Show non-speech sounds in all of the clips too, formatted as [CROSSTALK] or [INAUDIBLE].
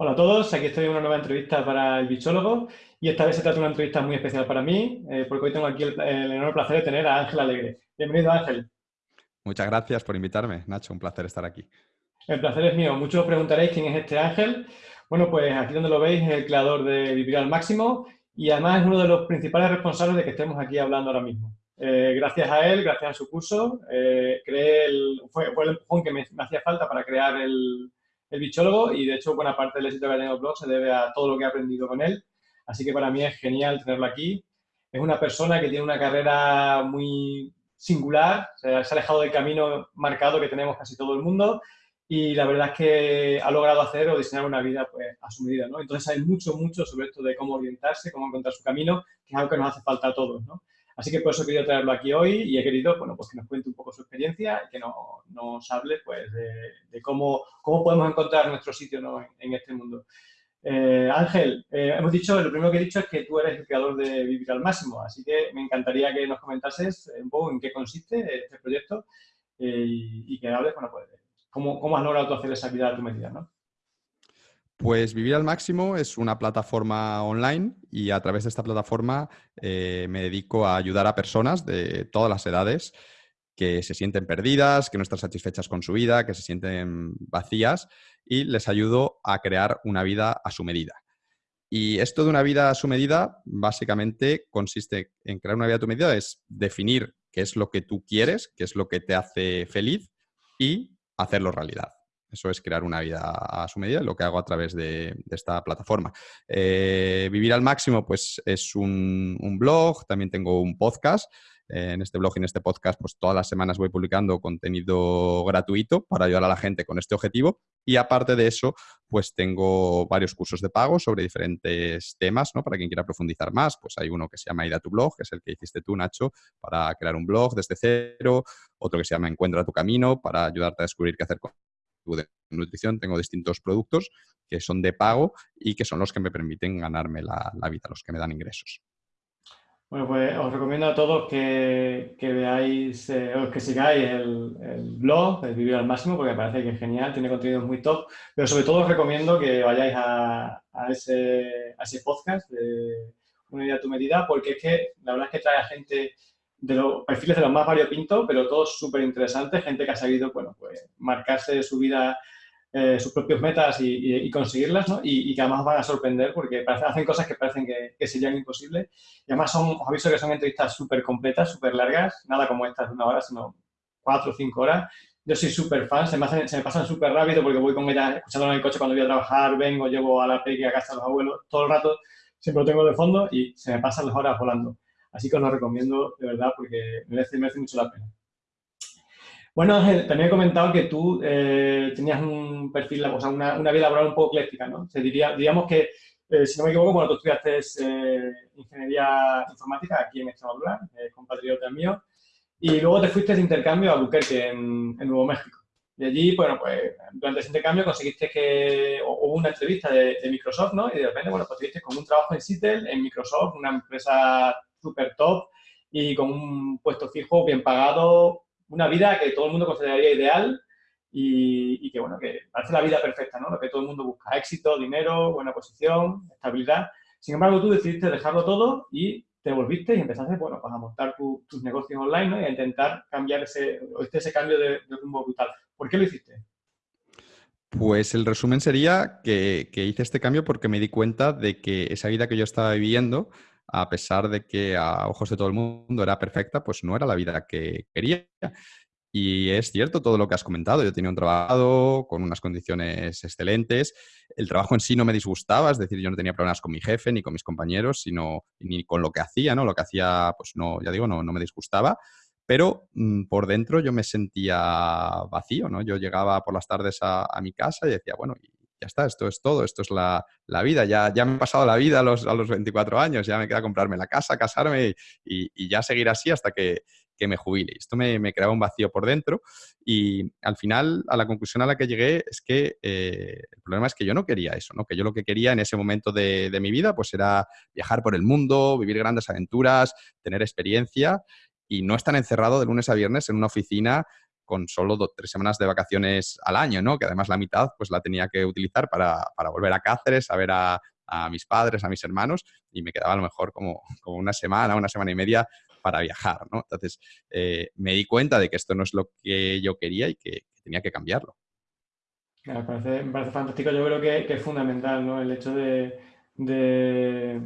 Hola a todos, aquí estoy en una nueva entrevista para el bichólogo y esta vez se trata de una entrevista muy especial para mí eh, porque hoy tengo aquí el, enorme placer de tener a Ángel Alegre. Bienvenido Ángel. Muchas gracias por invitarme, Nacho, un placer estar aquí. El placer es mío. Muchos preguntaréis quién es este Ángel. Bueno, pues aquí donde lo veis es el creador de Vivir al Máximo y además es uno de los principales responsables de que estemos aquí hablando ahora mismo. Eh, gracias a él, gracias a su curso, eh, fue, el empujón que me hacía falta para crear el, el bichólogo y de hecho buena parte del éxito que ha tenido blog se debe a todo lo que he aprendido con él. Así que para mí es genial tenerlo aquí. Es una persona que tiene una carrera muy singular, se ha alejado del camino marcado que tenemos casi todo el mundo y la verdad es que ha logrado hacer o diseñar una vida pues, a su medida. ¿no? Entonces hay mucho, mucho sobre esto de cómo orientarse, cómo encontrar su camino, que es algo que nos hace falta a todos. ¿no? Así que por eso he querido traerlo aquí hoy y he querido, bueno, pues que nos cuente un poco su experiencia y que nos, hable, pues, de, cómo, cómo podemos encontrar nuestro sitio en, este mundo. Eh, Ángel, eh, hemos dicho, lo primero que he dicho es que tú eres el creador de Vivir al Máximo, así que me encantaría que nos comentases un poco en qué consiste este proyecto eh, y, que hables, bueno, pues, cómo, cómo has logrado hacer esa vida a tu medida, ¿no? Pues Vivir al Máximo es una plataforma online y a través de esta plataforma eh, me dedico a ayudar a personas de todas las edades que se sienten perdidas, que no están satisfechas con su vida, que se sienten vacías y les ayudo a crear una vida a su medida. Y esto de una vida a su medida básicamente consiste en crear una vida a tu medida, es definir qué es lo que tú quieres, qué es lo que te hace feliz y hacerlo realidad. Eso es crear una vida a su medida, lo que hago a través de, esta plataforma. Eh, Vivir al máximo, pues es un, blog, también tengo un podcast. Eh, en este blog y en este podcast, pues todas las semanas voy publicando contenido gratuito para ayudar a la gente con este objetivo. Y aparte de eso, pues tengo varios cursos de pago sobre diferentes temas, ¿no? Para quien quiera profundizar más, pues hay uno que se llama Ida tu blog, que es el que hiciste tú, Nacho, para crear un blog desde cero. Otro que se llama Encuentra tu camino, para ayudarte a descubrir qué hacer con de nutrición tengo distintos productos que son de pago y que son los que me permiten ganarme la, vida, los que me dan ingresos. Bueno, pues os recomiendo a todos que, veáis, eh, que sigáis el, blog, el Vivir al Máximo, porque me parece que es genial, tiene contenidos muy top, pero sobre todo os recomiendo que vayáis a, ese, a ese podcast de Una idea a tu medida, porque es que la verdad es que trae a gente de los perfiles de los más variopintos, pero todos súper interesantes, gente que ha sabido, bueno, pues marcarse su vida, eh, sus propias metas y, conseguirlas, ¿no? Y, que además van a sorprender porque hacen cosas que parecen que, serían imposibles. Y además son, os aviso que son entrevistas súper completas, súper largas, nada como estas de una hora, sino cuatro o cinco horas. Yo soy súper fan, se me, se me pasan súper rápido porque voy con ella escuchándola en el coche cuando voy a trabajar, vengo, llevo a la peque a casa de los abuelos, todo el rato siempre lo tengo de fondo y se me pasan las horas volando. Así que os lo recomiendo de verdad porque merece, merece mucho la pena. Bueno, Ángel, también he comentado que tú eh, tenías un perfil, o sea, una, vida laboral un poco ecléctica, ¿no? Se diría, diríamos que, eh, si no me equivoco, bueno, tú estudiaste eh, Ingeniería Informática aquí en Extremadura, compatriota mío, y luego te fuiste de intercambio a Albuquerque, en, Nuevo México. Y allí, bueno, pues durante ese intercambio conseguiste que hubo una entrevista de, de, Microsoft, ¿no? Y de repente, bueno, pues tuviste como un trabajo en Seattle, en Microsoft, una empresa súper top y con un puesto fijo, bien pagado, una vida que todo el mundo consideraría ideal y, que, bueno, que parece la vida perfecta, ¿no? Lo que todo el mundo busca, éxito, dinero, buena posición, estabilidad. Sin embargo, tú decidiste dejarlo todo y te volviste y empezaste, bueno, pues a montar tus negocios online y a intentar cambiar ese, ese cambio de, rumbo brutal. ¿Por qué lo hiciste? Pues el resumen sería que, que, hice este cambio porque me di cuenta de que esa vida que yo estaba viviendo a pesar de que a ojos de todo el mundo era perfecta, pues no era la vida que quería. Y es cierto todo lo que has comentado. Yo tenía un trabajo con unas condiciones excelentes. El trabajo en sí no me disgustaba, es decir, yo no tenía problemas con mi jefe ni con mis compañeros, sino ni con lo que hacía, ¿no? Lo que hacía, pues no, ya digo, no, no me disgustaba. Pero mm, por dentro yo me sentía vacío, ¿no? Yo llegaba por las tardes a, a mi casa y decía, bueno, ya está, esto es todo, esto es la, vida, ya, ya me he pasado la vida a los, a los 24 años, ya me queda comprarme la casa, casarme y, ya seguir así hasta que, me jubile. Esto me, creaba un vacío por dentro y al final a la conclusión a la que llegué es que eh, el problema es que yo no quería eso, ¿no? que yo lo que quería en ese momento de, de mi vida pues era viajar por el mundo, vivir grandes aventuras, tener experiencia y no estar encerrado de lunes a viernes en una oficina con solo tres semanas de vacaciones al año, ¿no? Que además la mitad pues la tenía que utilizar para, volver a Cáceres, a ver a, mis padres, a mis hermanos, y me quedaba a lo mejor como, como una semana, una semana y media para viajar, ¿no? Entonces eh, me di cuenta de que esto no es lo que yo quería y que, tenía que cambiarlo. me, parece, fantástico, yo creo que, es fundamental, ¿no? El hecho de, de,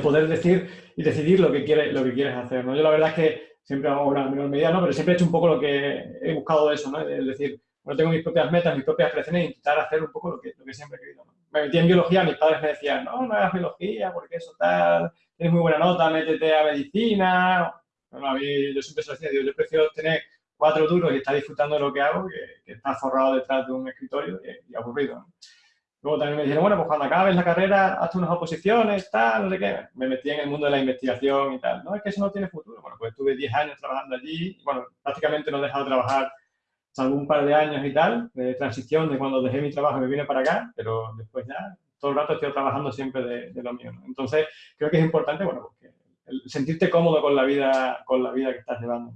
poder decir y decidir lo que, quieres, lo que quieres hacer, ¿no? Yo la verdad es que siempre hago una menor medida, ¿no? Pero siempre he hecho un poco lo que he buscado eso, ¿no? Es decir, bueno, tengo mis propias metas, mis propias creaciones e intentar hacer un poco lo que, lo que siempre he querido. Me metí en biología, mis padres me decían, no, no hagas biología, porque eso tal, tienes muy buena nota, métete a medicina. Bueno, a mí, yo siempre se decía, yo prefiero tener cuatro duros y estar disfrutando de lo que hago que, estar forrado detrás de un escritorio y, aburrido. ¿no? Luego también me dijeron, bueno, pues cuando acabes la carrera, hazte unas oposiciones, tal, no sé qué. Me metí en el mundo de la investigación y tal. No, es que eso no tiene futuro. Bueno, pues estuve 10 años trabajando allí. Bueno, prácticamente no he dejado de trabajar salvo un par de años y tal, de transición, de cuando dejé mi trabajo y me vine para acá, pero después ya todo el rato estoy trabajando siempre de, lo mío. Entonces, creo que es importante, bueno, pues sentirte cómodo con la vida, con la vida que estás llevando.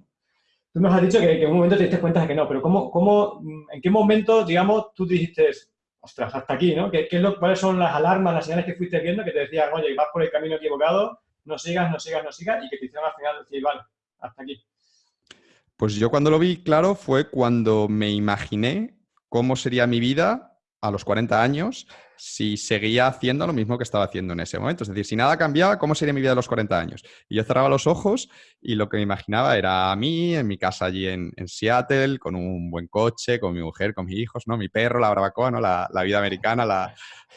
Tú nos has dicho que, en un momento te diste cuenta de que no, pero ¿cómo, cómo, ¿en qué momento, digamos, tú dijiste, ostras, hasta aquí, ¿no? ¿Qué, qué ¿Cuáles son las alarmas, las señales que fuiste viendo que te decían, oye, vas por el camino equivocado, no sigas, no sigas, no sigas, y que te hicieron al final decir, vale, hasta aquí? Pues yo cuando lo vi claro fue cuando me imaginé cómo sería mi vida a los 40 años si seguía haciendo lo mismo que estaba haciendo en ese momento. Es decir, si nada cambiaba, ¿cómo sería mi vida a los 40 años? Y yo cerraba los ojos y lo que me imaginaba era a mí, en mi casa allí en, Seattle, con un buen coche, con mi mujer, con mis hijos, ¿no? Mi perro, la barbacoa, ¿no? La, vida americana,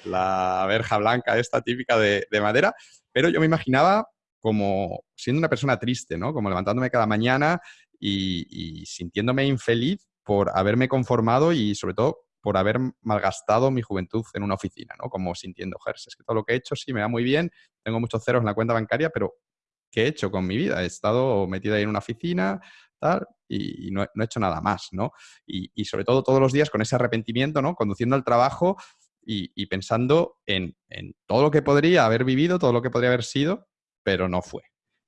la, verja blanca esta típica de, madera. Pero yo me imaginaba como siendo una persona triste, ¿no? Como levantándome cada mañana y sintiéndome infeliz por haberme conformado y sobre todo por haber malgastado mi juventud en una oficina, ¿no? Como sintiendo, Gers, es que todo lo que he hecho sí me va muy bien, tengo muchos ceros en la cuenta bancaria, pero ¿qué he hecho con mi vida? He estado metido ahí en una oficina, tal, y, no, he hecho nada más, ¿no? Y, sobre todo todos los días con ese arrepentimiento, ¿no? Conduciendo al trabajo y, pensando en, todo lo que podría haber vivido, todo lo que podría haber sido, pero no fue,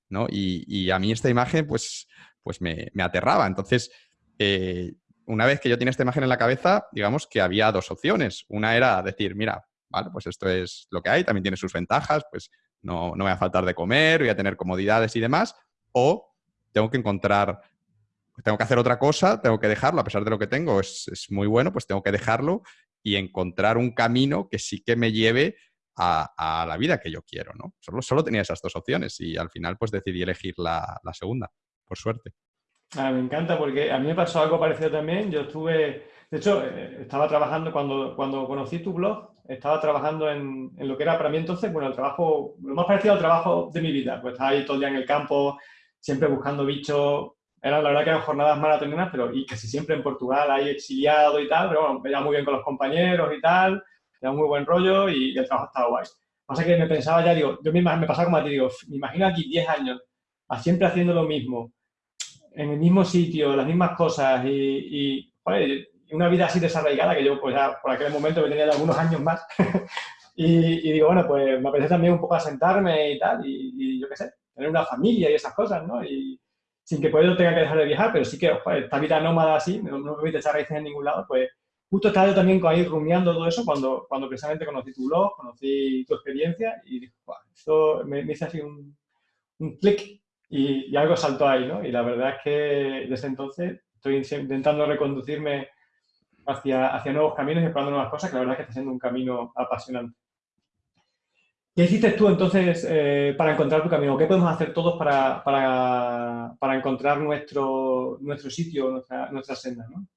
¿no? Y, a mí esta imagen, pues, pues me, aterraba. Entonces, eh, una vez que yo tenía esta imagen en la cabeza, digamos que había dos opciones. Una era decir, mira, vale, pues esto es lo que hay, también tiene sus ventajas, pues no, no va a faltar de comer, voy a tener comodidades y demás. O tengo que encontrar, tengo que hacer otra cosa, tengo que dejarlo, a pesar de lo que tengo, es, muy bueno, pues tengo que dejarlo y encontrar un camino que sí que me lleve a, la vida que yo quiero, ¿no? Solo, solo tenía esas dos opciones y al final pues decidí elegir la segunda, por suerte. Ah, me encanta porque a mí me pasó algo parecido también. Yo estuve, de hecho, eh, estaba trabajando cuando, cuando conocí tu blog, estaba trabajando en, en, lo que era para mí entonces, bueno, el trabajo, lo más parecido al trabajo de mi vida. Pues estaba ahí todo el día en el campo, siempre buscando bichos. Era, la verdad que eran jornadas maratonianas, pero y casi siempre en Portugal, ahí exiliado y tal, pero bueno, me muy bien con los compañeros y tal, era muy buen rollo y, el trabajo estaba guay. Pasa que me pensaba ya, digo, yo me, me pasaba como a ti, digo, me imagino aquí 10 años, siempre haciendo lo mismo, en el mismo sitio, las mismas cosas y, una vida así desarraigada que yo pues ya por aquel momento me tenía algunos años más [LAUGHS] y, digo, bueno, pues me apetece también un poco asentarme y tal y, yo qué sé, tener una familia y esas cosas, ¿no? Y sin que pues yo tenga que dejar de viajar, pero sí que esta vida nómada así, no, me permite echar raíces en ningún lado, pues justo estaba yo también ahí rumiando todo eso cuando, cuando precisamente conocí tu blog, conocí tu experiencia y dije, esto me, me hizo así un, un clic y, algo saltó ahí, ¿no? Y la verdad es que desde entonces estoy intentando reconducirme hacia, hacia nuevos caminos y probando nuevas cosas, que la verdad es que está siendo un camino apasionante. ¿Qué hiciste tú entonces eh, para encontrar tu camino? ¿Qué podemos hacer todos para, para, para encontrar nuestro, nuestro sitio, nuestra, nuestra senda? ¿no?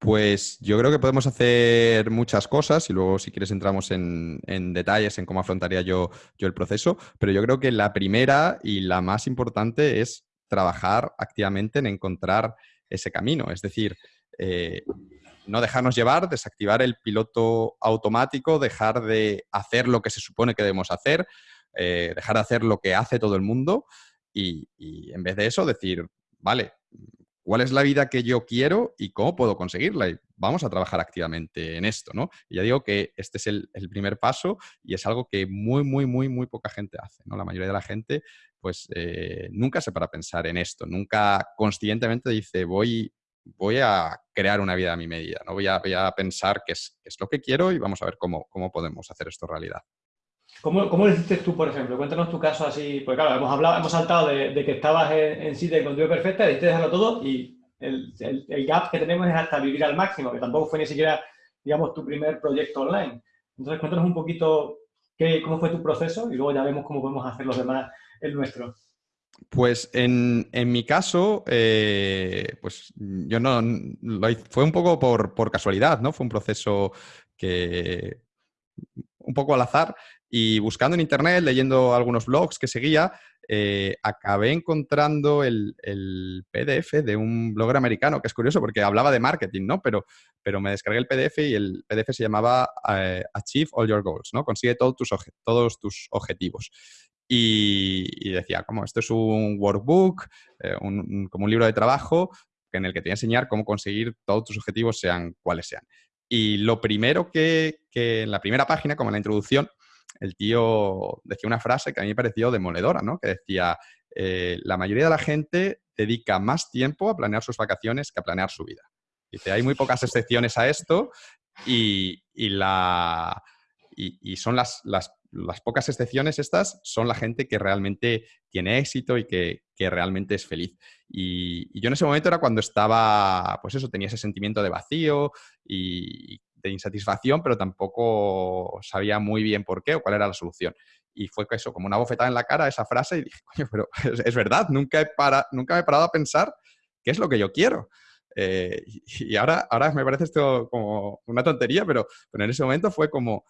Pues yo creo que podemos hacer muchas cosas y luego si quieres entramos en, detalles en cómo afrontaría yo, yo, el proceso, pero yo creo que la primera y la más importante es trabajar activamente en encontrar ese camino, es decir, eh, no dejarnos llevar, desactivar el piloto automático, dejar de hacer lo que se supone que debemos hacer, eh, dejar de hacer lo que hace todo el mundo y en vez de eso decir, vale, cuál es la vida que yo quiero y cómo puedo conseguirla. Y vamos a trabajar activamente en esto, ¿no? Ya digo que este es el, primer paso y es algo que muy, muy, muy, muy poca gente hace, ¿no? La mayoría de la gente, pues, eh, nunca se para a pensar en esto, nunca conscientemente dice, voy, voy a crear una vida a mi medida, ¿no? Voy a, pensar qué es, es, lo que quiero y vamos a ver cómo, cómo podemos hacer esto realidad. ¿Cómo, ¿Cómo, lo hiciste tú, por ejemplo? Cuéntanos tu caso así, porque claro, hemos hablado, hemos saltado de, que estabas en, en sitio de contigo perfecta, decidiste dejarlo todo y el, el, gap que tenemos es hasta vivir al máximo, que tampoco fue ni siquiera, digamos, tu primer proyecto online. Entonces, cuéntanos un poquito qué, cómo fue tu proceso y luego ya vemos cómo podemos hacer los demás el nuestro. Pues en, en mi caso, eh, pues yo no, lo fue un poco por, por, casualidad, ¿no? Fue un proceso que un poco al azar y buscando en internet, leyendo algunos blogs que seguía, eh, acabé encontrando el, PDF de un blogger americano, que es curioso porque hablaba de marketing, ¿no? Pero, pero me descargué el PDF y el PDF se llamaba eh, Achieve All Your Goals, ¿no? Consigue todos tus, todos tus objetivos. Y, decía, como esto es un workbook, eh, como un libro de trabajo en el que te voy a enseñar cómo conseguir todos tus objetivos, sean cuales sean. Y lo primero que, que en la primera página, como en la introducción, el tío decía una frase que a mí me pareció demoledora, ¿no? Que decía, eh, la mayoría de la gente dedica más tiempo a planear sus vacaciones que a planear su vida. Dice, hay muy pocas excepciones a esto y, son las, las, pocas excepciones estas, son la gente que realmente tiene éxito y que, realmente es feliz. Y, y, yo en ese momento era cuando estaba, pues eso, tenía ese sentimiento de vacío y de insatisfacción, pero tampoco sabía muy bien por qué o cuál era la solución. Y fue eso, como una bofetada en la cara esa frase y dije, [LAUGHS] coño, pero es, verdad, nunca, he para, nunca me he parado a pensar qué es lo que yo quiero. Eh, y [LAUGHS] ahora, ahora me parece esto como una tontería, pero, pero en ese momento fue como,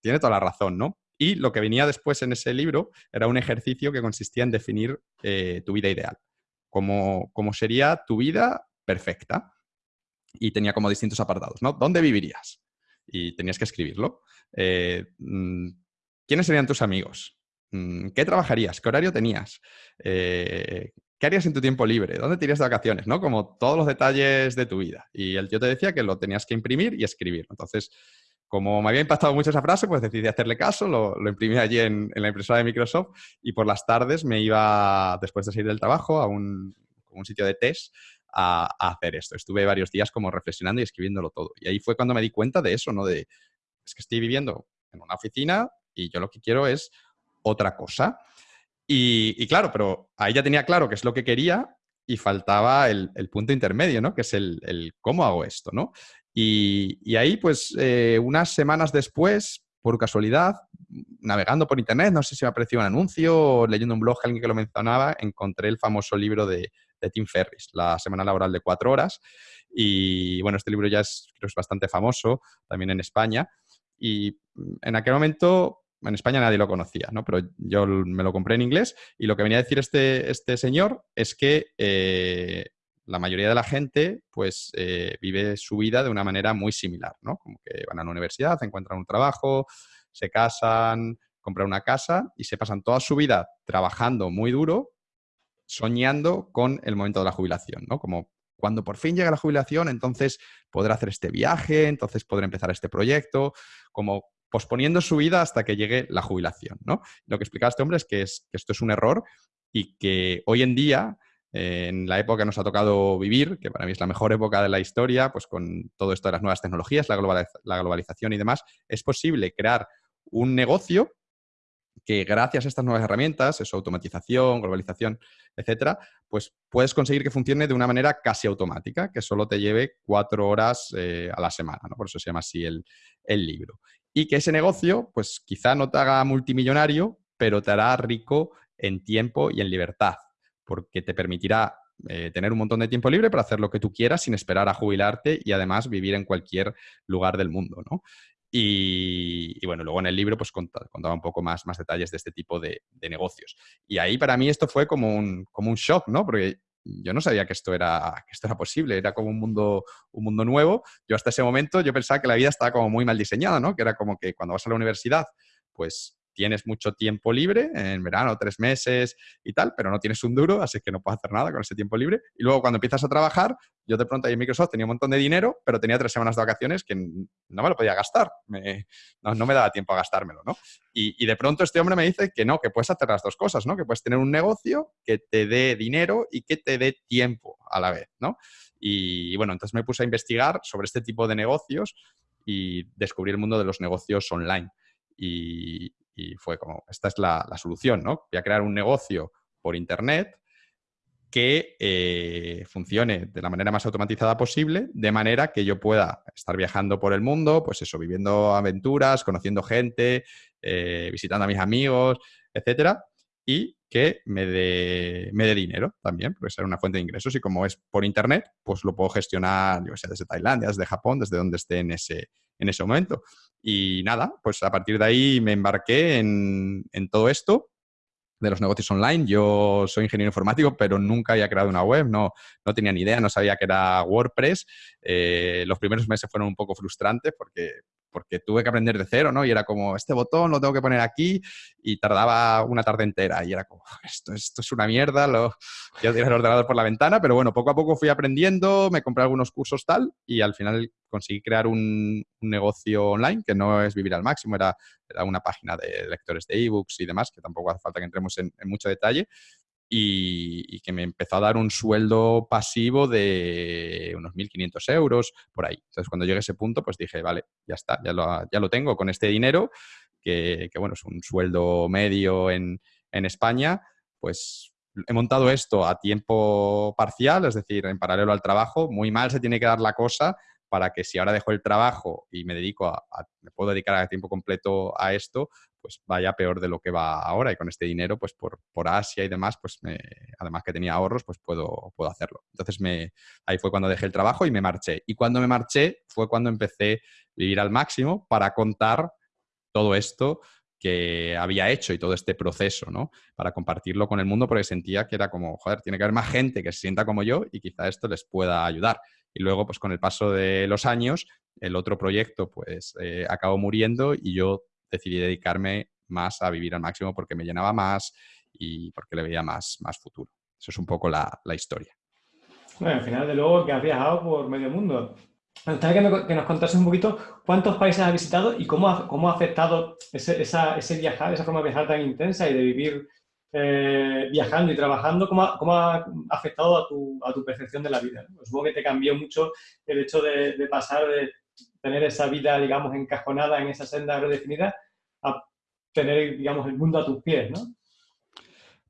tiene toda la razón, ¿no? Y lo que venía después en ese libro era un ejercicio que consistía en definir eh, tu vida ideal, como, como sería tu vida perfecta y tenía como distintos apartados, ¿no? ¿Dónde vivirías? Y tenías que escribirlo. Eh, mm, ¿Quiénes serían tus amigos? Mm, ¿Qué trabajarías? ¿Qué horario tenías? Eh, ¿Qué harías en tu tiempo libre? ¿Dónde te irías de vacaciones? ¿no? Como todos los detalles de tu vida. Y el tío te decía que lo tenías que imprimir y escribir. Entonces, como me había impactado mucho esa frase, pues decidí hacerle caso, lo, imprimí allí en, la impresora de Microsoft y por las tardes me iba, después de salir del trabajo, a un, un sitio de test a, hacer esto. Estuve varios días como reflexionando y escribiéndolo todo. Y ahí fue cuando me di cuenta de eso, ¿no? De, es que estoy viviendo en una oficina y yo lo que quiero es otra cosa. Y, claro, pero ahí ya tenía claro qué es lo que quería y faltaba el, punto intermedio, ¿no? Que es el, cómo hago esto, ¿no? Y, ahí, pues, eh, unas semanas después, por casualidad, navegando por internet, no sé si me apareció un anuncio o leyendo un blog alguien que lo mencionaba, encontré el famoso libro de, de Tim Ferris, La semana laboral de cuatro horas. Y bueno, este libro ya es, es bastante famoso también en España. Y en aquel momento en España nadie lo conocía, ¿no? Pero yo me lo compré en inglés y lo que venía a decir este, este señor es que eh, la mayoría de la gente pues eh, vive su vida de una manera muy similar, ¿no? Como que van a la universidad, encuentran un trabajo, se casan, compran una casa y se pasan toda su vida trabajando muy duro soñando con el momento de la jubilación, ¿no? Como cuando por fin llega la jubilación, entonces podrá hacer este viaje, entonces podrá empezar este proyecto, como posponiendo su vida hasta que llegue la jubilación, ¿no? Lo que explicaba este hombre es que, esto es un error y que hoy en día, en la época que nos ha tocado vivir, que para mí es la mejor época de la historia, pues con todo esto de las nuevas tecnologías, la globalización y demás, es posible crear un negocio que gracias a estas nuevas herramientas, eso, automatización, globalización, etcétera, pues puedes conseguir que funcione de una manera casi automática, que solo te lleve cuatro horas eh, a la semana, ¿no? Por eso se llama así el, libro. Y que ese negocio, pues quizá no te haga multimillonario, pero te hará rico en tiempo y en libertad, porque te permitirá eh, tener un montón de tiempo libre para hacer lo que tú quieras sin esperar a jubilarte y además vivir en cualquier lugar del mundo, ¿no? Y, bueno, luego en el libro pues contaba, un poco más, más detalles de este tipo de, negocios. Y ahí para mí esto fue como un, como un shock, ¿no? Porque yo no sabía que esto era, que esto era posible, era como un mundo, un mundo nuevo. Yo hasta ese momento yo pensaba que la vida estaba como muy mal diseñada, ¿no? Que era como que cuando vas a la universidad, pues tienes mucho tiempo libre, en verano, tres meses y tal, pero no tienes un duro, así que no puedes hacer nada con ese tiempo libre. Y luego cuando empiezas a trabajar, yo de pronto ahí en Microsoft tenía un montón de dinero, pero tenía tres semanas de vacaciones que no me lo podía gastar, no, me daba tiempo a gastármelo, ¿no? Y, y, de pronto este hombre me dice que no, que puedes hacer las dos cosas, ¿no? Que puedes tener un negocio que te dé dinero y que te dé tiempo a la vez, ¿no? Y bueno, entonces me puse a investigar sobre este tipo de negocios y descubrí el mundo de los negocios online. Y, fue como, esta es la, solución, ¿no? Voy a crear un negocio por Internet que eh, funcione de la manera más automatizada posible, de manera que yo pueda estar viajando por el mundo, pues eso, viviendo aventuras, conociendo gente, eh, visitando a mis amigos, etcétera, y que me dé, me dinero también, porque será una fuente de ingresos. Y como es por internet, pues lo puedo gestionar, yo sé, desde Tailandia, desde Japón, desde donde esté en ese, en ese momento. Y nada, pues a partir de ahí me embarqué en, en todo esto de los negocios online. Yo soy ingeniero informático, pero nunca había creado una web, no, no tenía ni idea, no sabía que era WordPress. Eh, los primeros meses fueron un poco frustrantes porque porque tuve que aprender de cero, ¿no? Y era como, este botón lo tengo que poner aquí y tardaba una tarde entera y era como, esto, esto es una mierda, lo, quiero tirar el ordenador por la ventana, pero bueno, poco a poco fui aprendiendo, me compré algunos cursos tal y al final conseguí crear un, negocio online que no es vivir al máximo, era, era una página de lectores de ebooks y demás, que tampoco hace falta que entremos en mucho detalle, y, que me empezó a dar un sueldo pasivo de unos 1.500 euros por ahí. Entonces, cuando llegué a ese punto, pues dije, vale, ya está, ya lo, ya lo tengo con este dinero, que, bueno, es un sueldo medio en, en España, pues he montado esto a tiempo parcial, es decir, en paralelo al trabajo. Muy mal se tiene que dar la cosa para que si ahora dejo el trabajo y me dedico a, me puedo dedicar a tiempo completo a esto, pues vaya peor de lo que va ahora y con este dinero, pues por, por Asia y demás, pues además que tenía ahorros, pues puedo, puedo hacerlo. Entonces me, ahí fue cuando dejé el trabajo y me marché. Y cuando me marché fue cuando empecé a vivir al máximo para contar todo esto que había hecho y todo este proceso, ¿no? Para compartirlo con el mundo porque sentía que era como, joder, tiene que haber más gente que se sienta como yo y quizá esto les pueda ayudar. Y luego, pues con el paso de los años, el otro proyecto, pues eh, acabó muriendo y yo decidí dedicarme más a vivir al máximo porque me llenaba más y porque le veía más, más futuro. Eso es un poco la, historia. Bueno, al final, de luego, que has viajado por medio mundo. Me gustaría que, nos contases un poquito cuántos países has visitado y cómo ha, cómo ha afectado ese, ese, viajar, esa forma de viajar tan intensa y de vivir eh, viajando y trabajando, cómo ha, cómo ha afectado a tu, a tu, percepción de la vida. Supongo que te cambió mucho el hecho de, de pasar de tener esa vida, digamos, encajonada en esa senda redefinida, a tener, digamos, el mundo a tus pies, ¿no?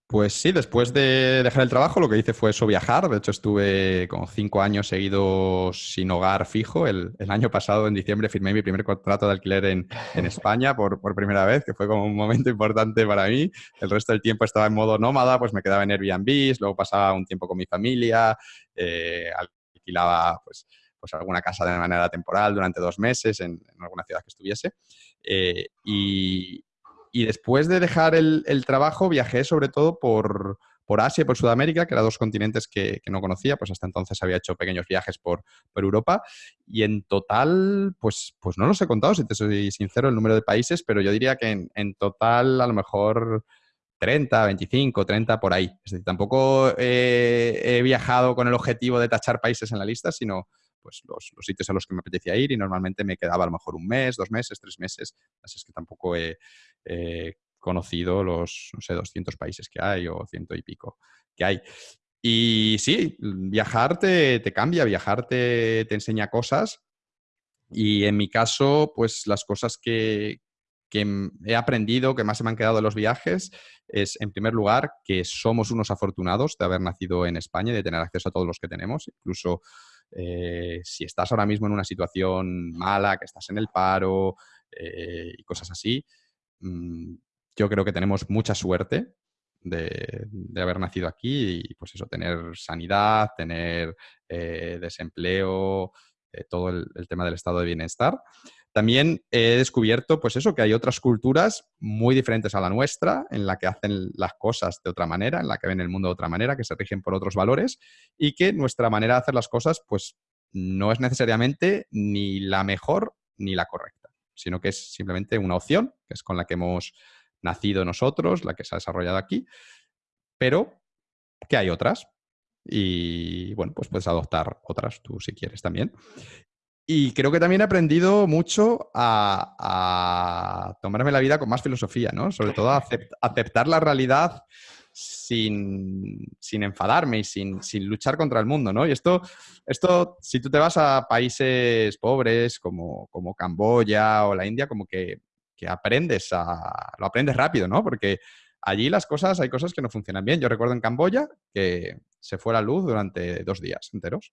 Pues sí, después de dejar el trabajo lo que hice fue eso, viajar. De hecho, estuve como cinco años seguidos sin hogar fijo. El, año pasado, en diciembre, firmé mi primer contrato de alquiler en, España por, primera vez, que fue como un momento importante para mí. El resto del tiempo estaba en modo nómada, pues me quedaba en Airbnb, luego pasaba un tiempo con mi familia, eh, alquilaba pues pues alguna casa de manera temporal durante dos meses en, alguna ciudad que estuviese. Eh, y, después de dejar el, trabajo viajé sobre todo por, Asia y por Sudamérica, que eran dos continentes que, no conocía, pues hasta entonces había hecho pequeños viajes por, Europa y en total, pues, pues no los he contado, si te soy sincero, el número de países, pero yo diría que en, total a lo mejor 30, 25, 30 por ahí. Es decir, tampoco he viajado con el objetivo de tachar países en la lista, sino pues los, sitios a los que me apetecía ir y normalmente me quedaba a lo mejor un mes, dos meses, tres meses. Así es que tampoco he conocido los, no sé, 200 países que hay o ciento y pico que hay. Y sí, viajar te, cambia, viajar te, te, enseña cosas. Y en mi caso, pues las cosas que, que he aprendido, que más se me han quedado de los viajes, es, en primer lugar, que somos unos afortunados de haber nacido en España y de tener acceso a todos los que tenemos. Incluso eh, si estás ahora mismo en una situación mala, que estás en el paro eh, y cosas así, mm, yo creo que tenemos mucha suerte de, haber nacido aquí y pues eso, tener sanidad, tener eh, desempleo, todo el, tema del estado de bienestar. También he descubierto, pues eso, que hay otras culturas muy diferentes a la nuestra, en la que hacen las cosas de otra manera, en la que ven el mundo de otra manera, que se rigen por otros valores y que nuestra manera de hacer las cosas, pues no es necesariamente ni la mejor ni la correcta, sino que es simplemente una opción, que es con la que hemos nacido nosotros, la que se ha desarrollado aquí, pero que hay otras. Y bueno, pues puedes adoptar otras tú si quieres también. Y creo que también he aprendido mucho a, tomarme la vida con más filosofía, ¿no? Sobre todo [LAUGHS] a aceptar la realidad sin, enfadarme y sin, luchar contra el mundo, ¿no? Y esto, esto, si tú te vas a países pobres como, como Camboya o la India, como que, que aprendes a, lo aprendes rápido, ¿no? Porque allí las cosas, hay cosas que no funcionan bien. Yo recuerdo en Camboya que se fue la luz durante dos días enteros.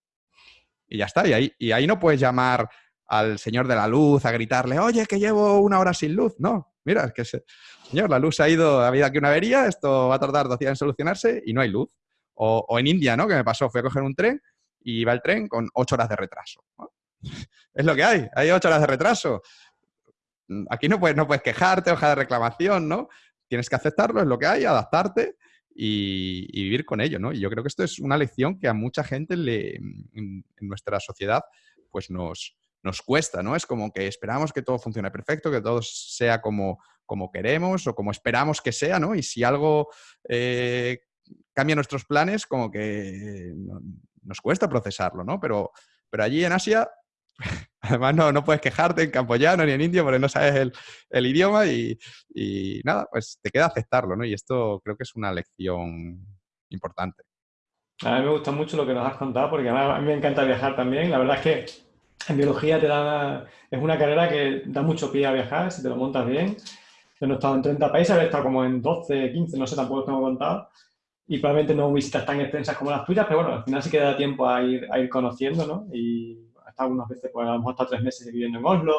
Y ya está. Y ahí, y ahí no puedes llamar al señor de la luz a gritarle, oye, que llevo una hora sin luz. No, mira, que, señor, la luz ha ido, ha habido aquí una avería, esto va a tardar dos días en solucionarse y no hay luz. O, en India, ¿no? Que me pasó, fui a coger un tren y iba el tren con ocho horas de retraso. [LAUGHS] Es lo que hay, hay ocho horas de retraso. Aquí no puedes, no puedes quejarte, hoja de reclamación, ¿no? Tienes que aceptarlo, es lo que hay, adaptarte y, vivir con ello, ¿no? Y yo creo que esto es una lección que a mucha gente en, nuestra sociedad pues nos, nos cuesta, ¿no? Es como que esperamos que todo funcione perfecto, que todo sea como, como queremos o como esperamos que sea, ¿no? Y si algo eh, cambia nuestros planes, como que nos cuesta procesarlo, ¿no? Pero, pero allí en Asia [LAUGHS] Además, no, no puedes quejarte en campoyano ni en indio porque no sabes el, idioma y, nada, pues te queda aceptarlo, ¿no? Y esto creo que es una lección importante. A mí me gusta mucho lo que nos has contado porque a mí me encanta viajar también. La verdad es que en biología te da, es una carrera que da mucho pie a viajar si te lo montas bien. Yo no he estado en 30 países, he estado como en 12, 15, no sé, tampoco tengo contado. Y probablemente no visitas tan extensas como las tuyas, pero bueno, al final sí que da tiempo a ir, a ir conociendo, ¿no? Y algunas veces, pues a lo mejor hasta tres meses viviendo en Oslo,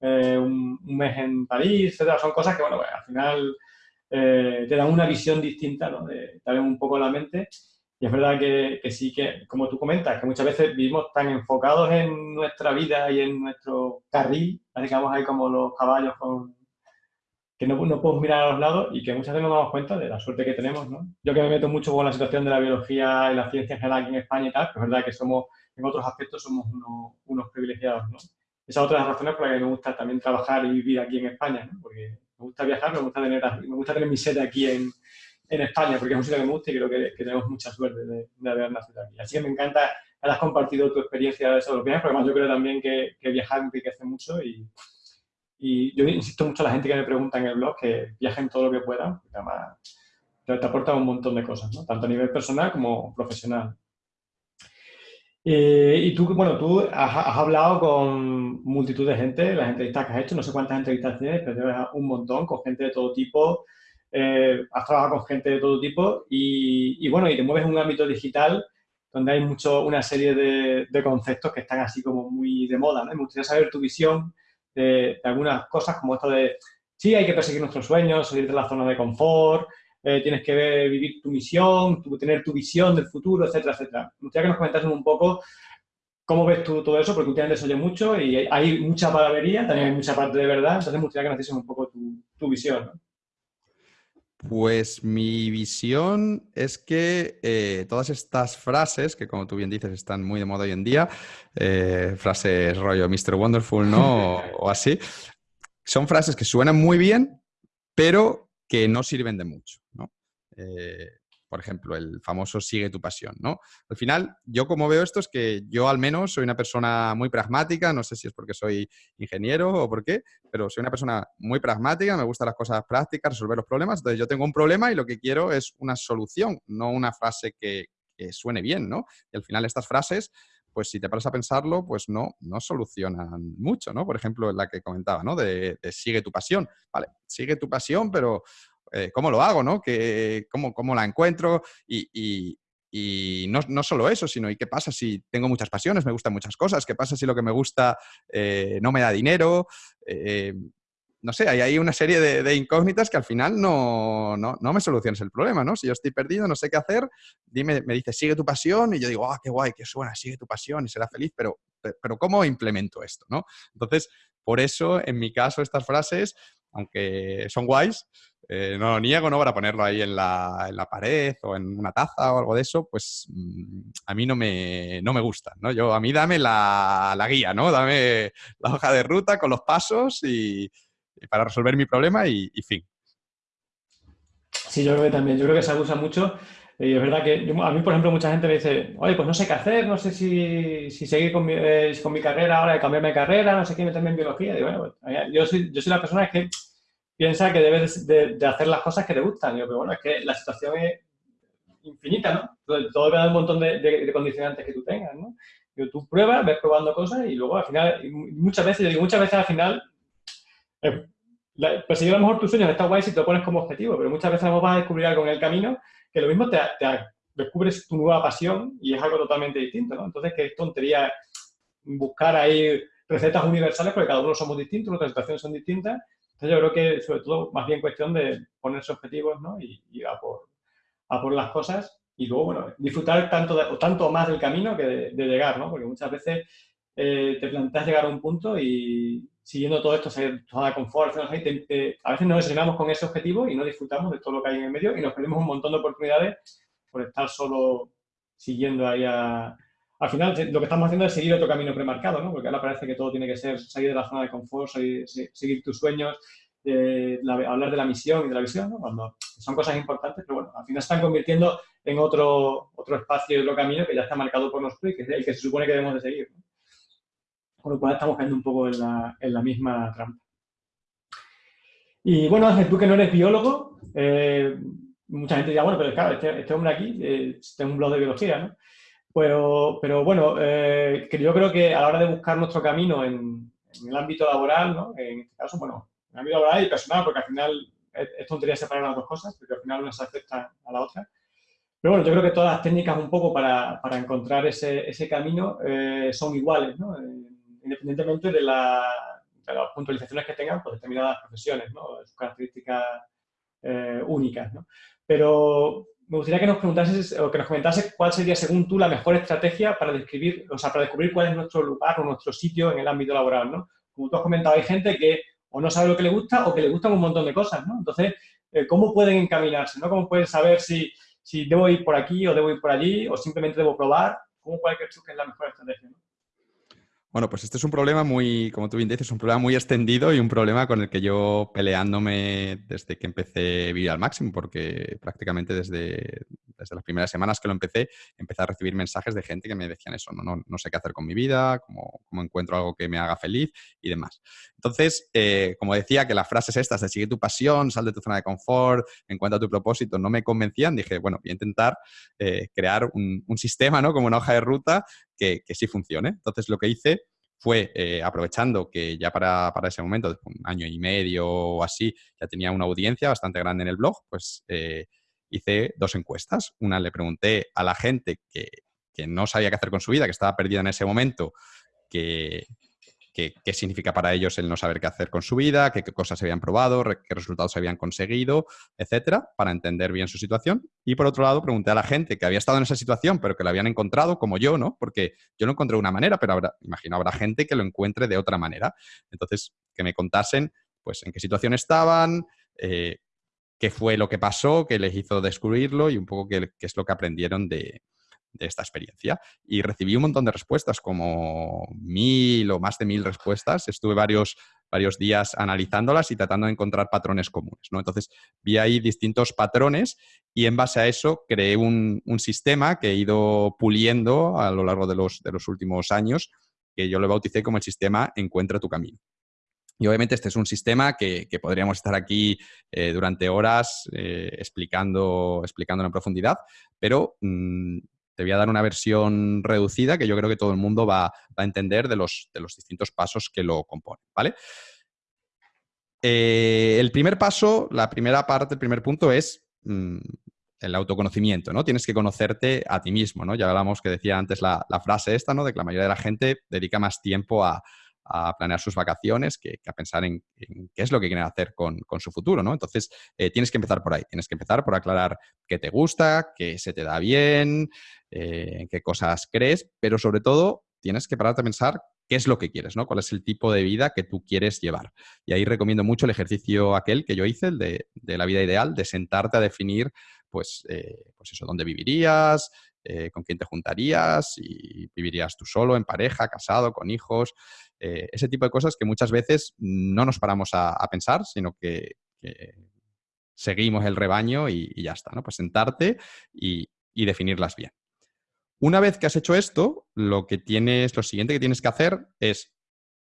eh, un, mes en París, etcétera. Son cosas que, bueno, pues, al final eh, te dan una visión distinta, ¿no? De, te un poco la mente. Y es verdad que, que, sí que, como tú comentas, que muchas veces vivimos tan enfocados en nuestra vida y en nuestro carril, digamos ahí como los caballos con, que no, no, podemos mirar a los lados y que muchas veces nos damos cuenta de la suerte que tenemos, ¿no? Yo que me meto mucho con la situación de la biología y la ciencia en general aquí en España y tal, pues es verdad que somos en otros aspectos somos unos, privilegiados, ¿no? Esa es otra de las razones por las que me gusta también trabajar y vivir aquí en España, ¿no? Porque me gusta viajar, me gusta tener, me gusta tener mi sede aquí en, en España, porque es un sitio que me gusta y creo que, tenemos mucha suerte de, haber nacido aquí. Así que me encanta que hayas compartido tu experiencia de esos viajes, porque además yo creo también que, que viajar enriquece mucho y, yo insisto mucho a la gente que me pregunta en el blog que viajen todo lo que puedan, porque además te, aporta un montón de cosas. Tanto a nivel personal como profesional. Eh, y tú, bueno, tú has, hablado con multitud de gente, las entrevistas que has hecho, no sé cuántas entrevistas tienes, pero un montón, con gente de todo tipo, eh, has trabajado con gente de todo tipo y, bueno, y te mueves en un ámbito digital donde hay mucho, una serie de, conceptos que están así como muy de moda, me gustaría saber tu visión de, algunas cosas como esto de, sí, hay que perseguir nuestros sueños, salir de la zona de confort, eh, tienes que vivir tu misión, tener tu visión del futuro, etcétera, etcétera. Me gustaría que nos comentases un poco cómo ves tú todo eso, porque últimamente se oye mucho y hay mucha palabrería, también hay mucha parte de verdad, entonces me gustaría que nos dices un poco tu, visión. Pues mi visión es que eh, todas estas frases, que como tú bien dices están muy de moda hoy en día, eh, frases rollo Mr. Wonderful, ¿no? [LAUGHS] o, así, son frases que suenan muy bien, pero que no sirven de mucho, ¿no? Eh, por ejemplo, el famoso sigue tu pasión, ¿no? Al final, yo como veo esto es que yo al menos soy una persona muy pragmática, no sé si es porque soy ingeniero o por qué, pero soy una persona muy pragmática, me gustan las cosas prácticas, resolver los problemas, entonces yo tengo un problema y lo que quiero es una solución, no una frase que, suene bien, ¿no? Y al final estas frases pues si te paras a pensarlo, pues no, no solucionan mucho, ¿no? Por ejemplo, la que comentaba, ¿no? De, sigue tu pasión. Vale, sigue tu pasión, pero eh, ¿cómo lo hago, no? Que, cómo, ¿Cómo la encuentro? Y, no, solo eso, sino ¿y qué pasa si tengo muchas pasiones, me gustan muchas cosas? ¿Qué pasa si lo que me gusta eh, no me da dinero? Eh, no sé, hay ahí una serie de, incógnitas que al final no, no, me soluciones el problema, ¿no? Si yo estoy perdido, no sé qué hacer, dime, me dice, sigue tu pasión, y yo digo, ah, qué guay, qué suena, sigue tu pasión y será feliz, pero, pero ¿cómo implemento esto, no? Entonces, por eso, en mi caso, estas frases, aunque son guays, eh, no lo niego, ¿no? Para ponerlo ahí en la, en la, pared o en una taza o algo de eso, pues mm, a mí no me, no me gustan, ¿no? Yo, a mí dame la, la guía, ¿no? Dame la hoja de ruta con los pasos y, para resolver mi problema y, fin. Sí, yo creo que también. Yo creo que se abusa mucho. Y es verdad que a mí, por ejemplo, mucha gente me dice, oye, pues no sé qué hacer, no sé si, si seguir con mi, eh, con mi carrera ahora, de cambiarme carrera, no sé qué, meterme en biología. Y bueno, pues, yo, soy, yo soy la persona que piensa que debes de, hacer las cosas que te gustan. Y yo, pero bueno, es que la situación es infinita, ¿no? Todo, todo depende de un montón de, condicionantes que tú tengas, ¿no? tú pruebas, ves probando cosas y luego al final, muchas veces, yo digo, muchas veces al final, eh, perseguir a lo mejor tus sueños está guay si te lo pones como objetivo, pero muchas veces vas a descubrir algo en el camino que lo mismo te, descubres tu nueva pasión y es algo totalmente distinto, ¿no? Entonces, qué tontería buscar ahí recetas universales porque cada uno somos distintos, nuestras situaciones son distintas. Entonces, yo creo que sobre todo más bien cuestión de ponerse objetivos, ¿no? Y, ir a por, las cosas y luego, bueno, disfrutar tanto, o tanto más del camino que de, llegar, ¿no? Porque muchas veces eh, te planteas llegar a un punto y siguiendo todo esto, salir toda la confort, a veces nos desanimamos con ese objetivo y no disfrutamos de todo lo que hay en el medio y nos perdemos un montón de oportunidades por estar solo siguiendo ahí a... Al final, lo que estamos haciendo es seguir otro camino premarcado, ¿no? Porque ahora parece que todo tiene que ser salir de la zona de confort, seguir, tus sueños, hablar de la misión y de la visión, ¿no? Cuando son cosas importantes, pero bueno, al final se están convirtiendo en otro, otro espacio y otro camino que ya está marcado por nosotros y que es el que se supone que debemos de seguir, Con lo cual estamos cayendo un poco en la, misma trampa. Y bueno, tú que no eres biólogo, eh, mucha gente dirá, bueno, pero claro, este, este hombre aquí eh, tiene un blog de biología, ¿no? Pero, pero bueno, eh, yo creo que a la hora de buscar nuestro camino en, el ámbito laboral, ¿no? En este caso, bueno, en el ámbito laboral y personal, porque al final es, tontería separar las dos cosas, porque al final una se afecta a la otra. Pero bueno, yo creo que todas las técnicas un poco para, para encontrar ese, ese camino eh, son iguales, ¿no? independientemente de, la, de, las puntualizaciones que tengan por determinadas profesiones, ¿no? sus características únicas. ¿no? Pero me gustaría que nos preguntases o que nos comentases cuál sería, según tú, la mejor estrategia para describir, o sea, para descubrir cuál es nuestro lugar o nuestro sitio en el ámbito laboral, ¿no? Como tú has comentado, hay gente que o no sabe lo que le gusta o que le gustan un montón de cosas, ¿no? Entonces, eh, ¿cómo pueden encaminarse, ¿no? ¿Cómo pueden saber si, si debo ir por aquí o debo ir por allí o simplemente debo probar? ¿Cómo cuál crees tú que es la mejor estrategia, ¿no? Bueno, pues este es un problema muy, como tú bien dices, un problema muy extendido y un problema con el que yo peleándome desde que empecé vivir al máximo, porque prácticamente desde, desde las primeras semanas que lo empecé, empecé a recibir mensajes de gente que me decían eso, no, no, no sé qué hacer con mi vida, cómo, cómo, encuentro algo que me haga feliz y demás. Entonces, eh, como decía, que las frases estas de sigue tu pasión, sal de tu zona de confort, encuentra tu propósito, no me convencían, dije, bueno, voy a intentar eh, crear un, un, sistema, ¿no? Como una hoja de ruta que, que sí funcione. Entonces, lo que hice fue eh, aprovechando que ya para, para, ese momento, un año y medio o así, ya tenía una audiencia bastante grande en el blog, pues eh, hice dos encuestas. Una le pregunté a la gente que, que, no sabía qué hacer con su vida, que estaba perdida en ese momento, que, qué, significa para ellos el no saber qué hacer con su vida, qué, cosas se habían probado, qué resultados se habían conseguido, etcétera, para entender bien su situación. Y por otro lado, pregunté a la gente que había estado en esa situación, pero que lo habían encontrado, como yo, ¿no? Porque yo lo encontré de una manera, pero habrá, imagino, habrá gente que lo encuentre de otra manera. Entonces, que me contasen, pues, en qué situación estaban, eh, qué fue lo que pasó, qué les hizo descubrirlo y un poco qué es lo que aprendieron de, de esta experiencia. Y recibí un montón de respuestas, como mil o más de mil respuestas. Estuve varios, varios días analizándolas y tratando de encontrar patrones comunes. ¿no? Entonces, vi ahí distintos patrones y en base a eso creé un, sistema que he ido puliendo a lo largo de los, de los últimos años, que yo lo bauticé como el sistema Encuentra tu camino. Y obviamente este es un sistema que, podríamos estar aquí eh, durante horas eh, explicando, explicándolo en profundidad, pero mm, te voy a dar una versión reducida que yo creo que todo el mundo va, a entender de los, de los, distintos pasos que lo componen, ¿vale? Eh, el primer paso, la primera parte, el primer punto es mm, el autoconocimiento, ¿no? Tienes que conocerte a ti mismo, ¿no? Ya hablamos que decía antes la, frase esta, ¿no? De que la mayoría de la gente dedica más tiempo a, planear sus vacaciones que, a pensar en, qué es lo que quieren hacer con, su futuro, ¿no? Entonces, eh, tienes que empezar por ahí. Tienes que empezar por aclarar qué te gusta, qué se te da bien, eh, qué cosas crees, pero sobre todo tienes que pararte a pensar qué es lo que quieres, ¿no? Cuál es el tipo de vida que tú quieres llevar. Y ahí recomiendo mucho el ejercicio aquel que yo hice, el de, la vida ideal, de sentarte a definir, pues, eh, pues eso, dónde vivirías, eh, con quién te juntarías, y vivirías tú solo, en pareja, casado, con hijos, ese tipo de cosas que muchas veces no nos paramos a, pensar, sino que, seguimos el rebaño y, ya está, ¿no? Pues sentarte y, definirlas bien. Una vez que has hecho esto, lo que tienes, lo siguiente que tienes que hacer es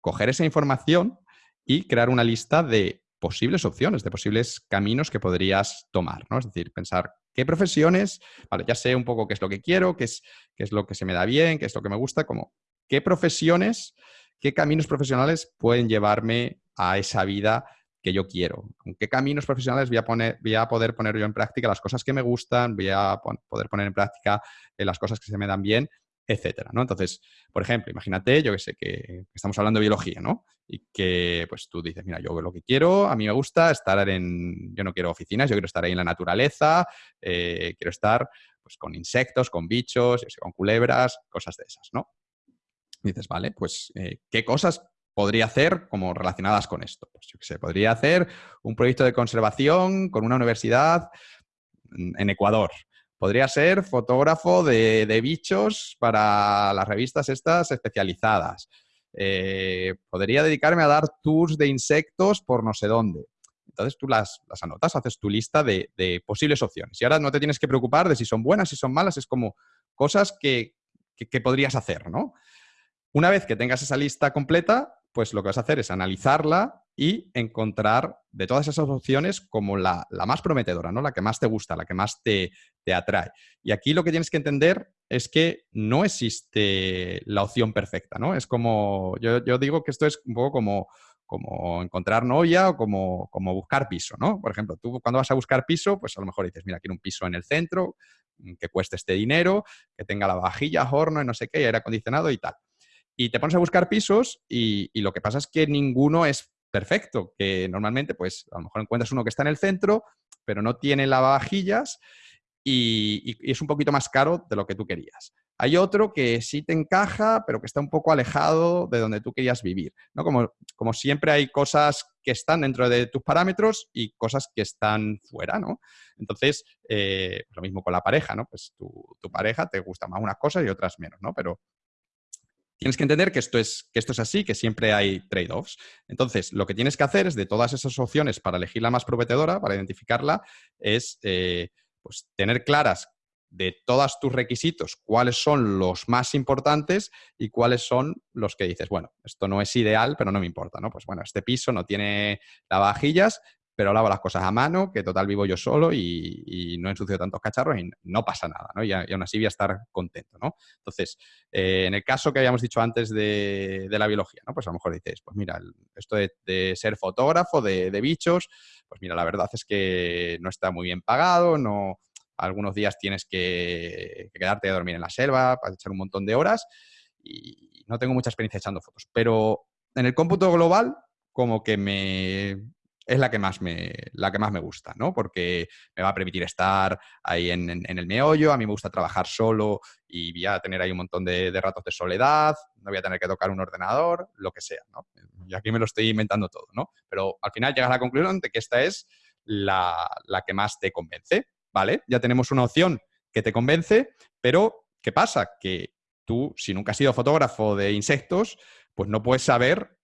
coger esa información y crear una lista de posibles opciones, de posibles caminos que podrías tomar, ¿no? Es decir, pensar qué profesiones, vale, ya sé un poco qué es lo que quiero, qué es, qué es lo que se me da bien, qué es lo que me gusta, como qué profesiones, qué caminos profesionales pueden llevarme a esa vida que yo quiero, con qué caminos profesionales voy a, poner, voy a poder poner yo en práctica las cosas que me gustan, voy a poder poner en práctica eh, las cosas que se me dan bien etcétera, ¿no? Entonces, por ejemplo, imagínate, yo que sé, que estamos hablando de biología, ¿no? Y que, pues, tú dices, mira, yo lo que quiero, a mí me gusta estar en, yo no quiero oficinas, yo quiero estar ahí en la naturaleza, eh, quiero estar, pues, con insectos, con bichos, con culebras, cosas de esas, ¿no? Dices, vale, pues, eh, ¿qué cosas podría hacer como relacionadas con esto? Pues, podría hacer un proyecto de conservación con una universidad en Ecuador, Podría ser fotógrafo de, bichos para las revistas estas especializadas. Eh, podría dedicarme a dar tours de insectos por no sé dónde. Entonces tú las, anotas, haces tu lista de, posibles opciones. Y ahora no te tienes que preocupar de si son buenas, si son malas, es como cosas que, que podrías hacer, ¿no? Una vez que tengas esa lista completa, pues lo que vas a hacer es analizarla y encontrar de todas esas opciones como la, más prometedora, ¿no? La que más te gusta, la que más te, atrae. Y aquí lo que tienes que entender es que no existe la opción perfecta, ¿no? Es como, yo, digo que esto es un poco como, como encontrar novia o como, como, buscar piso, ¿no? Por ejemplo, tú cuando vas a buscar piso, pues a lo mejor dices, mira, quiero un piso en el centro, mm, que cueste este dinero, que tenga la vajilla, horno y no sé qué, aire acondicionado y tal. Y te pones a buscar pisos y, lo que pasa es que ninguno es perfecto, que normalmente pues a lo mejor encuentras uno que está en el centro, pero no tiene lavavajillas y, y, es un poquito más caro de lo que tú querías. Hay otro que sí te encaja, pero que está un poco alejado de donde tú querías vivir. ¿no? Como, como siempre hay cosas que están dentro de tus parámetros y cosas que están fuera, ¿no? Entonces, eh, lo mismo con la pareja, ¿no? Pues tu, tu, pareja te gusta más unas cosas y otras menos, ¿no? Pero tienes que entender que esto, es, que esto es así, que siempre hay trade-offs. Entonces, lo que tienes que hacer es de todas esas opciones para elegir la más prometedora, para identificarla, es eh, pues, tener claras de todos tus requisitos cuáles son los más importantes y cuáles son los que dices, bueno, esto no es ideal, pero no me importa, ¿no? Pues bueno, este piso no tiene lavavajillas, pero lavo las cosas a mano, que total vivo yo solo y, no ensucio tantos cacharros y no pasa nada, ¿no? Y, aún así voy a estar contento, ¿no? Entonces, eh, en el caso que habíamos dicho antes de, la biología, ¿no? Pues a lo mejor dices, pues mira, esto de, ser fotógrafo de, bichos, pues mira, la verdad es que no está muy bien pagado, no... Algunos días tienes que, que quedarte a dormir en la selva para echar un montón de horas y no tengo mucha experiencia echando fotos. Pero en el cómputo global, como que me, es la que más me, la que más me gusta, ¿no? Porque me va a permitir estar ahí en, el meollo, a mí me gusta trabajar solo y voy a tener ahí un montón de, ratos de soledad, no voy a tener que tocar un ordenador, lo que sea, ¿no? Y aquí me lo estoy inventando todo, ¿no? Pero al final llegas a la conclusión de que esta es la, la que más te convence, ¿vale? Ya tenemos una opción que te convence, pero ¿qué pasa? Que tú, si nunca has sido fotógrafo de insectos, pues no puedes saber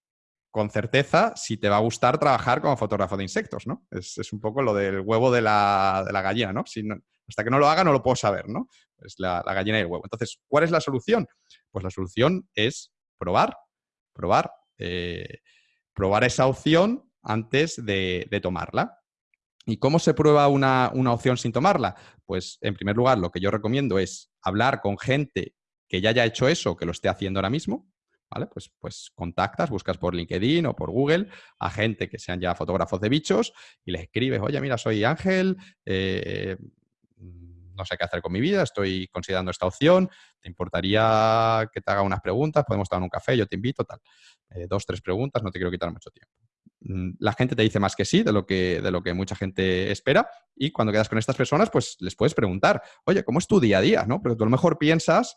con certeza si te va a gustar trabajar como fotógrafo de insectos, ¿no? Es, un poco lo del huevo de la, gallina, ¿no? Hasta que no lo haga no lo puedo saber, ¿no? Es la, gallina y el huevo. Entonces, ¿cuál es la solución? Pues la solución es probar, probar, eh, probar esa opción antes de, tomarla. ¿Y cómo se prueba una, una opción sin tomarla? Pues, en primer lugar, lo que yo recomiendo es hablar con gente que ya haya hecho eso, que lo esté haciendo ahora mismo, ¿vale? Pues, pues contactas, buscas por LinkedIn o por Google a gente que sean ya fotógrafos de bichos y les escribes, oye, mira, soy Ángel, eh, no sé qué hacer con mi vida, estoy considerando esta opción, ¿te importaría que te haga unas preguntas? Podemos tomar un café, yo te invito, tal. Eh, dos, tres preguntas, no te quiero quitar mucho tiempo. Mm, la gente te dice más que sí de lo que, de lo que mucha gente espera y cuando quedas con estas personas, pues les puedes preguntar, oye, ¿cómo es tu día a día? ¿no? Porque tú a lo mejor piensas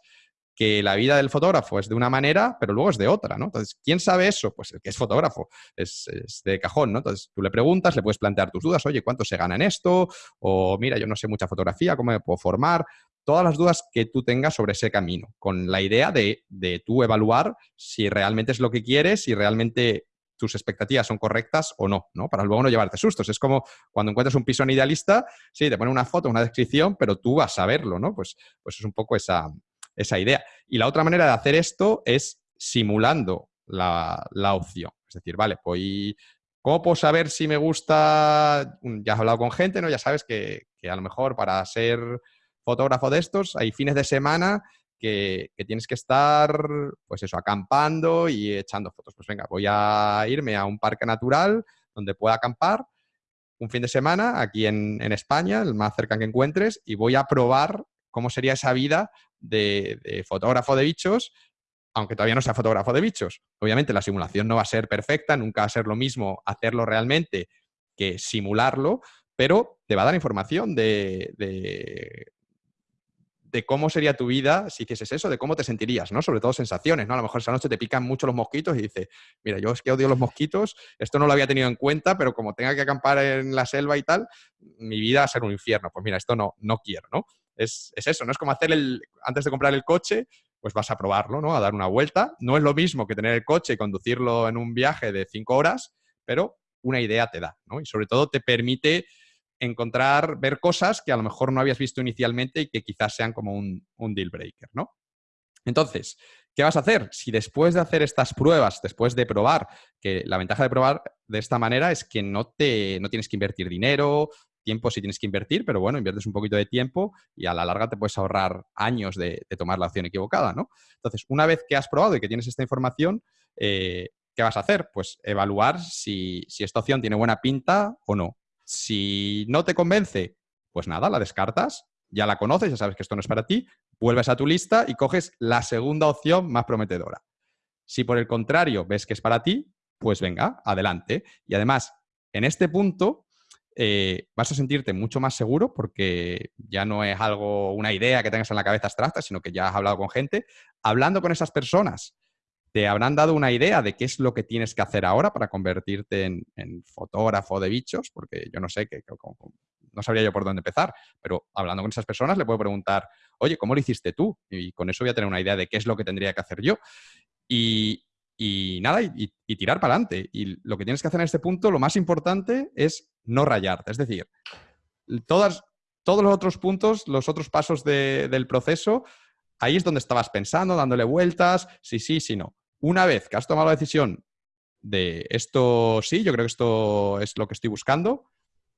que la vida del fotógrafo es de una manera, pero luego es de otra, ¿no? Entonces, ¿quién sabe eso? Pues el que es fotógrafo, es, de cajón, ¿no? Entonces, tú le preguntas, le puedes plantear tus dudas, oye, ¿cuánto se gana en esto? O mira, yo no sé mucha fotografía, ¿cómo me puedo formar? Todas las dudas que tú tengas sobre ese camino, con la idea de, de tú evaluar si realmente es lo que quieres, si realmente tus expectativas son correctas o no, ¿no? Para luego no llevarte sustos. Es como cuando encuentras un piso en idealista, sí, te pone una foto, una descripción, pero tú vas a verlo, ¿no? Pues, pues es un poco esa, esa idea. Y la otra manera de hacer esto es simulando la, opción. Es decir, vale, pues ¿cómo puedo saber si me gusta? Ya has hablado con gente, ¿no? Ya sabes que, que a lo mejor para ser fotógrafo de estos hay fines de semana que, tienes que estar, pues eso, acampando y echando fotos. Pues venga, voy a irme a un parque natural donde pueda acampar un fin de semana aquí en, España, el más cerca que encuentres, y voy a probar cómo sería esa vida de, fotógrafo de bichos, aunque todavía no sea fotógrafo de bichos. Obviamente la simulación no va a ser perfecta, nunca va a ser lo mismo hacerlo realmente que simularlo, pero te va a dar información de, de cómo sería tu vida si hicieses eso, de cómo te sentirías, ¿no? Sobre todo sensaciones, ¿no? A lo mejor esa noche te pican mucho los mosquitos y dices, mira, yo es que odio los mosquitos, esto no lo había tenido en cuenta, pero como tenga que acampar en la selva y tal, mi vida va a ser un infierno. Pues mira, esto no, no quiero, ¿no? Es, eso, ¿no? Es como hacer el, antes de comprar el coche, pues vas a probarlo, ¿no? A dar una vuelta. No es lo mismo que tener el coche y conducirlo en un viaje de cinco horas, pero una idea te da, ¿no? Y sobre todo te permite encontrar, ver cosas que a lo mejor no habías visto inicialmente y que quizás sean como un, deal breaker, ¿no? Entonces, ¿qué vas a hacer? Si después de hacer estas pruebas, después de probar, que la ventaja de probar de esta manera es que no, te, no tienes que invertir dinero, tiempo si tienes que invertir, pero bueno, inviertes un poquito de tiempo y a la larga te puedes ahorrar años de, tomar la opción equivocada, ¿no? Entonces, una vez que has probado y que tienes esta información, eh, ¿qué vas a hacer? Pues evaluar si, si esta opción tiene buena pinta o no. Si no te convence, pues nada, la descartas, ya la conoces, ya sabes que esto no es para ti, vuelves a tu lista y coges la segunda opción más prometedora. Si por el contrario ves que es para ti, pues venga, adelante. Y además, en este punto eh, vas a sentirte mucho más seguro porque ya no es algo, una idea que tengas en la cabeza abstracta, sino que ya has hablado con gente. Hablando con esas personas te habrán dado una idea de qué es lo que tienes que hacer ahora para convertirte en, fotógrafo de bichos, porque yo no sé, que, no sabría yo por dónde empezar, pero hablando con esas personas le puedo preguntar, oye, ¿cómo lo hiciste tú? Y con eso voy a tener una idea de qué es lo que tendría que hacer yo. Y, nada, y, tirar para adelante. Y lo que tienes que hacer en este punto, lo más importante es no rayarte. Es decir, todas, todos los otros puntos, los otros pasos del proceso, ahí es donde estabas pensando, dándole vueltas, sí, sí, sí, no. Una vez que has tomado la decisión de esto sí, yo creo que esto es lo que estoy buscando,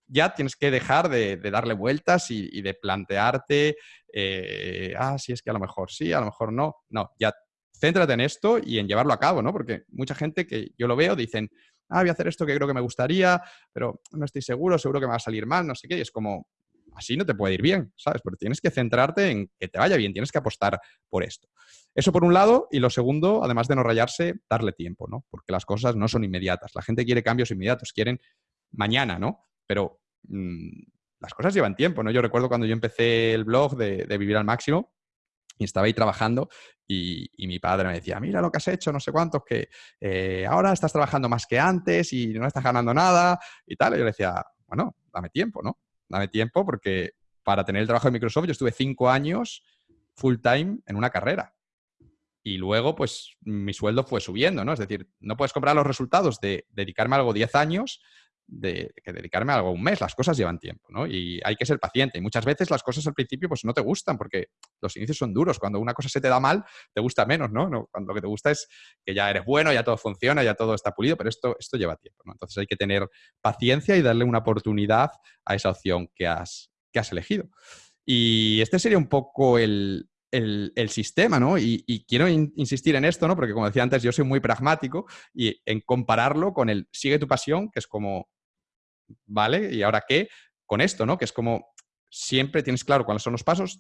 ya tienes que dejar de, darle vueltas y, de plantearte, eh, ah, sí, es que a lo mejor sí, a lo mejor no. No, ya céntrate en esto y en llevarlo a cabo, ¿no? Porque mucha gente que yo lo veo dicen, ah, voy a hacer esto que creo que me gustaría, pero no estoy seguro, seguro que me va a salir mal, no sé qué. Y es como, así no te puede ir bien, ¿sabes? Porque tienes que centrarte en que te vaya bien, tienes que apostar por esto. Eso por un lado, y lo segundo, además de no rayarse, darle tiempo, ¿no? Porque las cosas no son inmediatas. La gente quiere cambios inmediatos, quieren mañana, ¿no? Pero mm, las cosas llevan tiempo, ¿no? Yo recuerdo cuando yo empecé el blog de, Vivir al Máximo, y estaba ahí trabajando y, mi padre me decía, mira lo que has hecho, no sé cuántos, que eh, ahora estás trabajando más que antes y no estás ganando nada y tal. Y yo le decía, bueno, dame tiempo, ¿no? Dame tiempo porque para tener el trabajo de Microsoft yo estuve cinco años full time en una carrera y luego pues mi sueldo fue subiendo, ¿no? Es decir, no puedes comprar los resultados de dedicarme a algo 10 años de que dedicarme a algo un mes. Las cosas llevan tiempo, ¿no? Y hay que ser paciente. Y muchas veces las cosas al principio pues no te gustan porque los inicios son duros. Cuando una cosa se te da mal, te gusta menos, ¿no? Cuando lo que te gusta es que ya eres bueno, ya todo funciona, ya todo está pulido, pero esto, esto lleva tiempo, ¿no? Entonces hay que tener paciencia y darle una oportunidad a esa opción que has, que has elegido. Y este sería un poco el, el, sistema, ¿no? Y, quiero insistir en esto, ¿no? Porque como decía antes, yo soy muy pragmático y en compararlo con el sigue tu pasión, que es como, ¿vale? ¿Y ahora qué? Con esto, ¿no? Que es como siempre tienes claro cuáles son los pasos,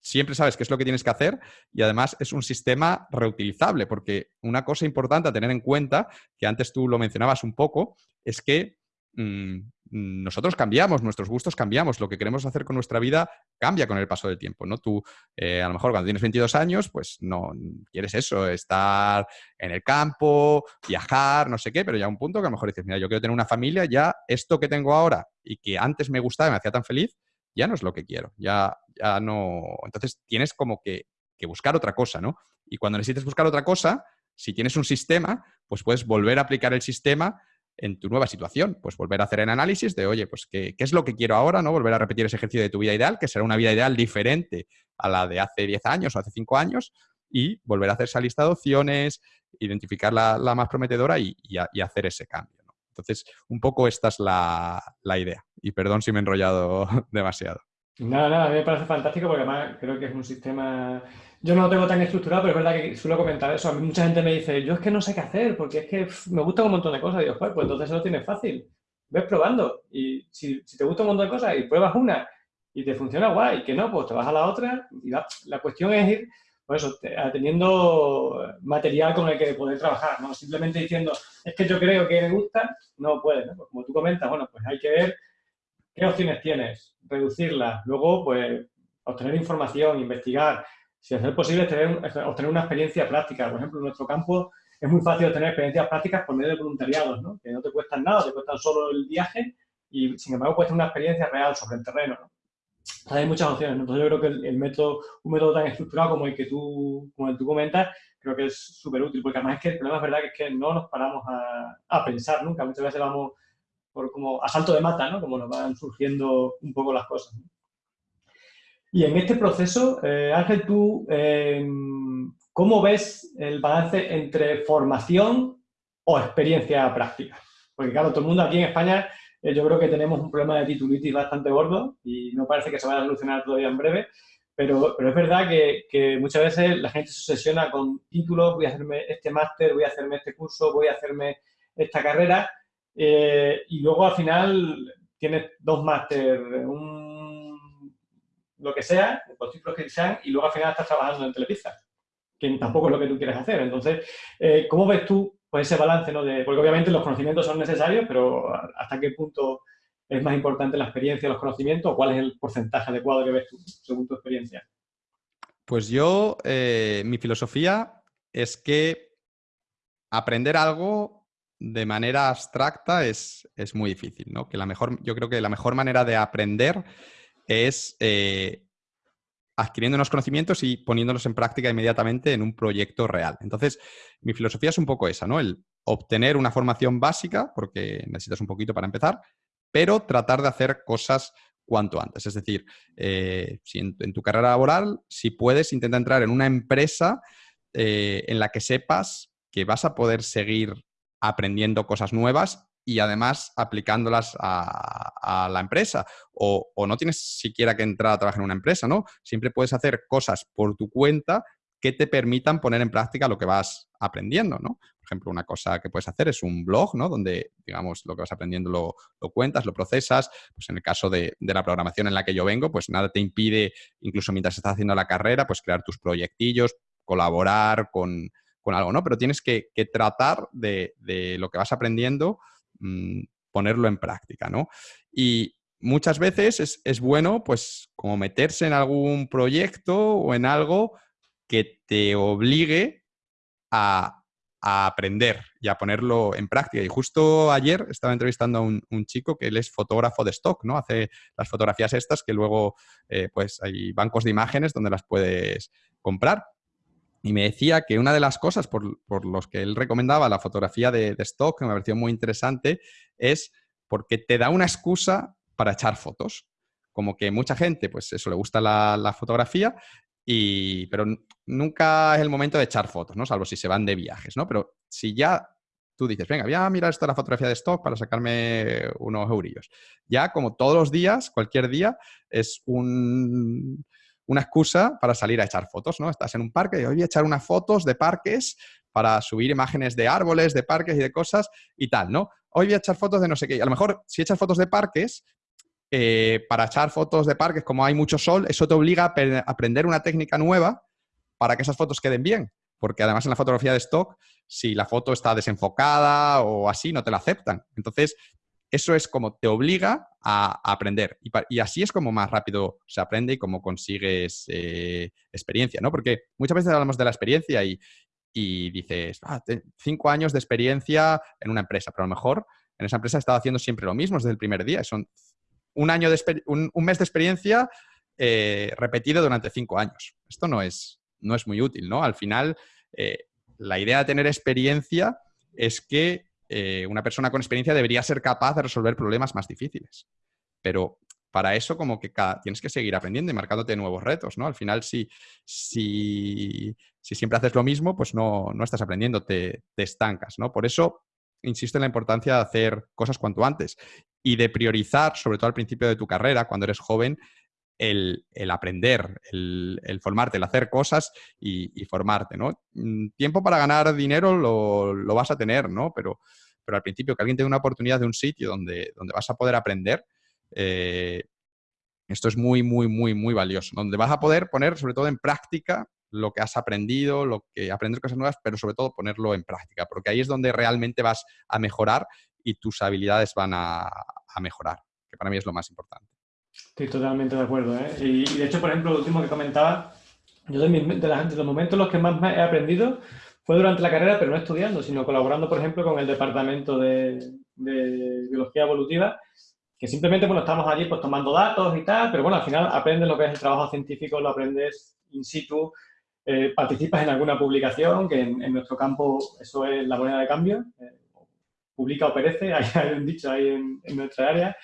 siempre sabes qué es lo que tienes que hacer y además es un sistema reutilizable, porque una cosa importante a tener en cuenta, que antes tú lo mencionabas un poco, es que mm, nosotros cambiamos, nuestros gustos cambiamos, lo que queremos hacer con nuestra vida cambia con el paso del tiempo, ¿no? Tú, eh, a lo mejor cuando tienes 22 años, pues no quieres eso, estar en el campo, viajar, no sé qué, pero ya un punto que a lo mejor dices, mira, yo quiero tener una familia, ya esto que tengo ahora y que antes me gustaba y me hacía tan feliz, ya no es lo que quiero, ya, ya no... Entonces tienes como que, que buscar otra cosa, ¿no? Y cuando necesites buscar otra cosa, Si tienes un sistema, pues puedes volver a aplicar el sistema en tu nueva situación. Pues volver a hacer el análisis de, oye, pues ¿qué, es lo que quiero ahora? ¿no? Volver a repetir ese ejercicio de tu vida ideal, que será una vida ideal diferente a la de hace 10 años o hace 5 años, y volver a hacer esa lista de opciones, identificar la, más prometedora y, hacer ese cambio. Entonces, un poco esta es la, idea. Y perdón si me he enrollado [LAUGHS] demasiado. Nada, nada, me parece fantástico porque además creo que es un sistema... Yo no lo tengo tan estructurado, pero es verdad que suelo comentar eso. A mí mucha gente me dice, yo es que no sé qué hacer porque es que me gusta un montón de cosas. Y digo, pues, pues entonces lo tienes fácil. Ves probando. Y si, te gusta un montón de cosas y pruebas una y te funciona guay, que no, pues te vas a la otra. Y la, la cuestión es ir pues eso, teniendo material con el que poder trabajar, ¿no? Simplemente diciendo, es que yo creo que me gusta, no puedes, ¿no? Pues como tú comentas, bueno, pues hay que ver qué opciones tienes, reducirlas, luego, pues, obtener información, investigar, si es posible, tener, obtener una experiencia práctica. Por ejemplo, en nuestro campo es muy fácil obtener experiencias prácticas por medio de voluntariados, ¿no? Que no te cuestan nada, te cuestan solo el viaje y, sin embargo, cuesta una experiencia real sobre el terreno, ¿no? hay muchas opciones. Entonces yo creo que el, método, un método tan estructurado como el que tú, como el que tú comentas, creo que es súper útil, porque además es que el problema es verdad que es que no nos paramos a, a pensar nunca. Muchas veces vamos por como a salto de mata, ¿no? Como nos van surgiendo un poco las cosas. Y en este proceso, eh, Ángel, tú, em, ¿cómo ves el balance entre formación o experiencia práctica? Porque claro, todo el mundo aquí en España eh, yo creo que tenemos un problema de titulitis bastante gordo y no parece que se vaya a solucionar todavía en breve, pero, pero es verdad que, que, muchas veces la gente se obsesiona con títulos, voy a hacerme este máster, voy a hacerme este curso, voy a hacerme esta carrera, eh, y luego al final tienes dos máster, un, lo que sea, los títulos que sean, y luego al final estás trabajando en Telepizza, que tampoco es lo que tú quieres hacer. Entonces, eh, ¿cómo ves tú pues ese balance, ¿no? Porque obviamente los conocimientos son necesarios, pero ¿hasta qué punto es más importante la experiencia, los conocimientos? ¿O cuál es el porcentaje adecuado que ves tú, según tu experiencia? Pues yo, eh, mi filosofía es que aprender algo de manera abstracta es, es, muy difícil, ¿no? Que la mejor, yo creo que la mejor manera de aprender es eh, adquiriendo unos conocimientos y poniéndolos en práctica inmediatamente en un proyecto real. Entonces, mi filosofía es un poco esa, ¿no? El obtener una formación básica, porque necesitas un poquito para empezar, pero tratar de hacer cosas cuanto antes. Es decir, eh, si en, tu carrera laboral, si puedes, intenta entrar en una empresa eh, en la que sepas que vas a poder seguir aprendiendo cosas nuevas y además aplicándolas a, la empresa. O, no tienes siquiera que entrar a trabajar en una empresa, ¿no? Siempre puedes hacer cosas por tu cuenta que te permitan poner en práctica lo que vas aprendiendo, ¿no? Por ejemplo, una cosa que puedes hacer es un blog, ¿no? Donde, digamos, lo que vas aprendiendo lo, cuentas, lo procesas. Pues en el caso de, la programación en la que yo vengo, pues nada te impide, incluso mientras estás haciendo la carrera, pues crear tus proyectillos, colaborar con, algo, ¿no? Pero tienes que, tratar de, de, lo que vas aprendiendo Mm, ponerlo en práctica, ¿no? Y muchas veces es, bueno, pues, como meterse en algún proyecto o en algo que te obligue a, aprender y a ponerlo en práctica. Y justo ayer estaba entrevistando a un, chico que él es fotógrafo de stock, ¿no? Hace las fotografías estas que luego, eh, pues, hay bancos de imágenes donde las puedes comprar. Y me decía que una de las cosas por, por los que él recomendaba la fotografía de, stock, que me pareció muy interesante, es porque te da una excusa para echar fotos. Como que mucha gente, pues eso, le gusta la, la fotografía, y, pero nunca es el momento de echar fotos, ¿no? Salvo si se van de viajes, ¿no? Pero si ya tú dices, venga, voy a mirar esto la fotografía de stock para sacarme unos eurillos. Ya como todos los días, cualquier día, es un, una excusa para salir a echar fotos, ¿no? Estás en un parque y hoy voy a echar unas fotos de parques para subir imágenes de árboles, de parques y de cosas y tal, ¿no? Hoy voy a echar fotos de no sé qué. A lo mejor si echas fotos de parques, eh, para echar fotos de parques, como hay mucho sol, eso te obliga a aprender una técnica nueva para que esas fotos queden bien. Porque además en la fotografía de stock, si la foto está desenfocada o así, no te la aceptan. Entonces, eso es como te obliga a, aprender. Y, así es como más rápido se aprende y como consigues eh, experiencia, ¿no? Porque muchas veces hablamos de la experiencia y, dices, ah, cinco años de experiencia en una empresa, pero a lo mejor en esa empresa he estado haciendo siempre lo mismo desde el primer día. Son un, año de un, mes de experiencia eh, repetido durante cinco años. Esto no es, no es muy útil, ¿no? Al final, eh, la idea de tener experiencia es que eh, una persona con experiencia debería ser capaz de resolver problemas más difíciles. Pero para eso como que tienes que seguir aprendiendo y marcándote nuevos retos, ¿no? Al final, si, si, siempre haces lo mismo, pues no, estás aprendiendo, te, te, estancas, ¿no? Por eso insisto en la importancia de hacer cosas cuanto antes y de priorizar, sobre todo al principio de tu carrera, cuando eres joven, el, aprender, el, formarte, el hacer cosas y, formarte, ¿no? Mm, tiempo para ganar dinero lo, vas a tener, ¿no? Pero, pero al principio que alguien te dé una oportunidad de un sitio donde, donde vas a poder aprender, eh, esto es muy, muy, muy, muy valioso, donde vas a poder poner sobre todo en práctica lo que has aprendido, lo que aprender cosas nuevas, pero sobre todo ponerlo en práctica, porque ahí es donde realmente vas a mejorar y tus habilidades van a, mejorar, que para mí es lo más importante. Estoy totalmente de acuerdo. ¿eh? Y, de hecho, por ejemplo, lo último que comentaba, yo de, los momentos en los que más he aprendido fue durante la carrera, pero no estudiando, sino colaborando, por ejemplo, con el departamento de, biología evolutiva que simplemente, bueno, estamos allí pues tomando datos y tal, pero bueno, al final aprendes lo que es el trabajo científico, lo aprendes in situ, eh, participas en alguna publicación, que en, nuestro campo eso es la moneda de cambio, eh, publica o perece, [LAUGHS] hay, un dicho ahí en, nuestra área,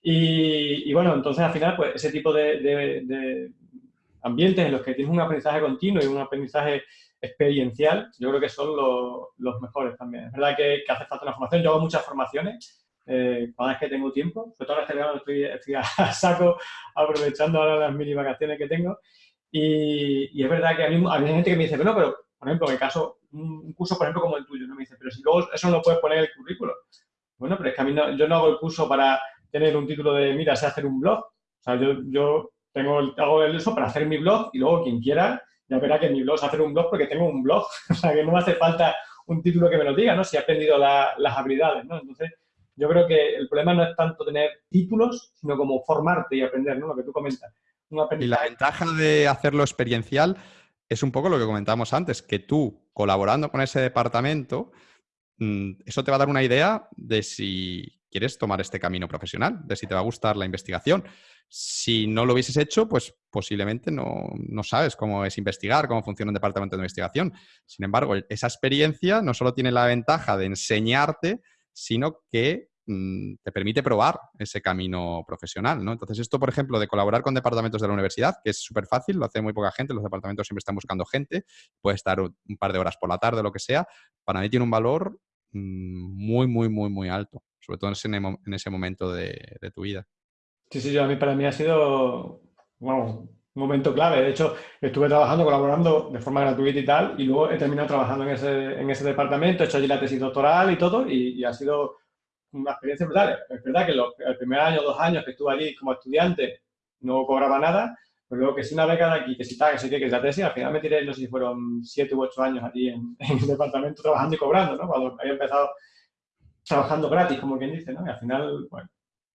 y, bueno, entonces al final, pues ese tipo de, ambientes en los que tienes un aprendizaje continuo y un aprendizaje experiencial, yo creo que son los, mejores también. Es verdad que, que hace falta una formación, yo hago muchas formaciones, eh, cada vez que tengo tiempo, sobre todo este verano estoy, estoy, a [LAUGHS] saco aprovechando ahora las mini vacaciones que tengo y, es verdad que a mí, hay gente que me dice, bueno, pero por ejemplo, en el caso, un, curso por ejemplo como el tuyo, ¿no? me dice, pero si luego eso no lo puedes poner en el currículo. Bueno, pero es que a mí no, yo no hago el curso para tener un título de, mira, sé hacer un blog. O sea, yo, yo tengo, hago el eso para hacer mi blog y luego quien quiera ya verá que mi blog es hacer un blog porque tengo un blog. [LAUGHS] O sea, que no me hace falta un título que me lo diga, ¿no? Si he aprendido las habilidades, ¿no? Entonces, yo creo que el problema no es tanto tener títulos, sino como formarte y aprender, ¿no? Lo que tú comentas. Y la ventaja de hacerlo experiencial es un poco lo que comentábamos antes, que tú, colaborando con ese departamento, mm, eso te va a dar una idea de si quieres tomar este camino profesional, de si te va a gustar la investigación. Si no lo hubieses hecho, pues posiblemente no, sabes cómo es investigar, cómo funciona un departamento de investigación. Sin embargo, esa experiencia no solo tiene la ventaja de enseñarte, sino que mm, te permite probar ese camino profesional, ¿no? Entonces, esto, por ejemplo, de colaborar con departamentos de la universidad, que es súper fácil, lo hace muy poca gente, los departamentos siempre están buscando gente, puede estar un par de horas por la tarde, lo que sea, para mí tiene un valor mm, muy, muy, muy, muy alto, sobre todo en ese, momento de, tu vida. Sí, sí, a mí, para mí ha sido, un momento clave. De hecho, estuve trabajando, colaborando de forma gratuita y tal, y luego he terminado trabajando en ese, en ese departamento, he hecho allí la tesis doctoral y todo, y, ha sido una experiencia brutal. Es verdad que el primer año, dos años que estuve allí como estudiante no cobraba nada, pero luego que si una beca de aquí, que si tal, que si que, que la tesis, al final me tiré, no sé si fueron siete u ocho años allí [LAUGHS] en, el departamento trabajando y cobrando, ¿no? Cuando había empezado trabajando gratis, como quien dice, ¿no? Y al final, bueno,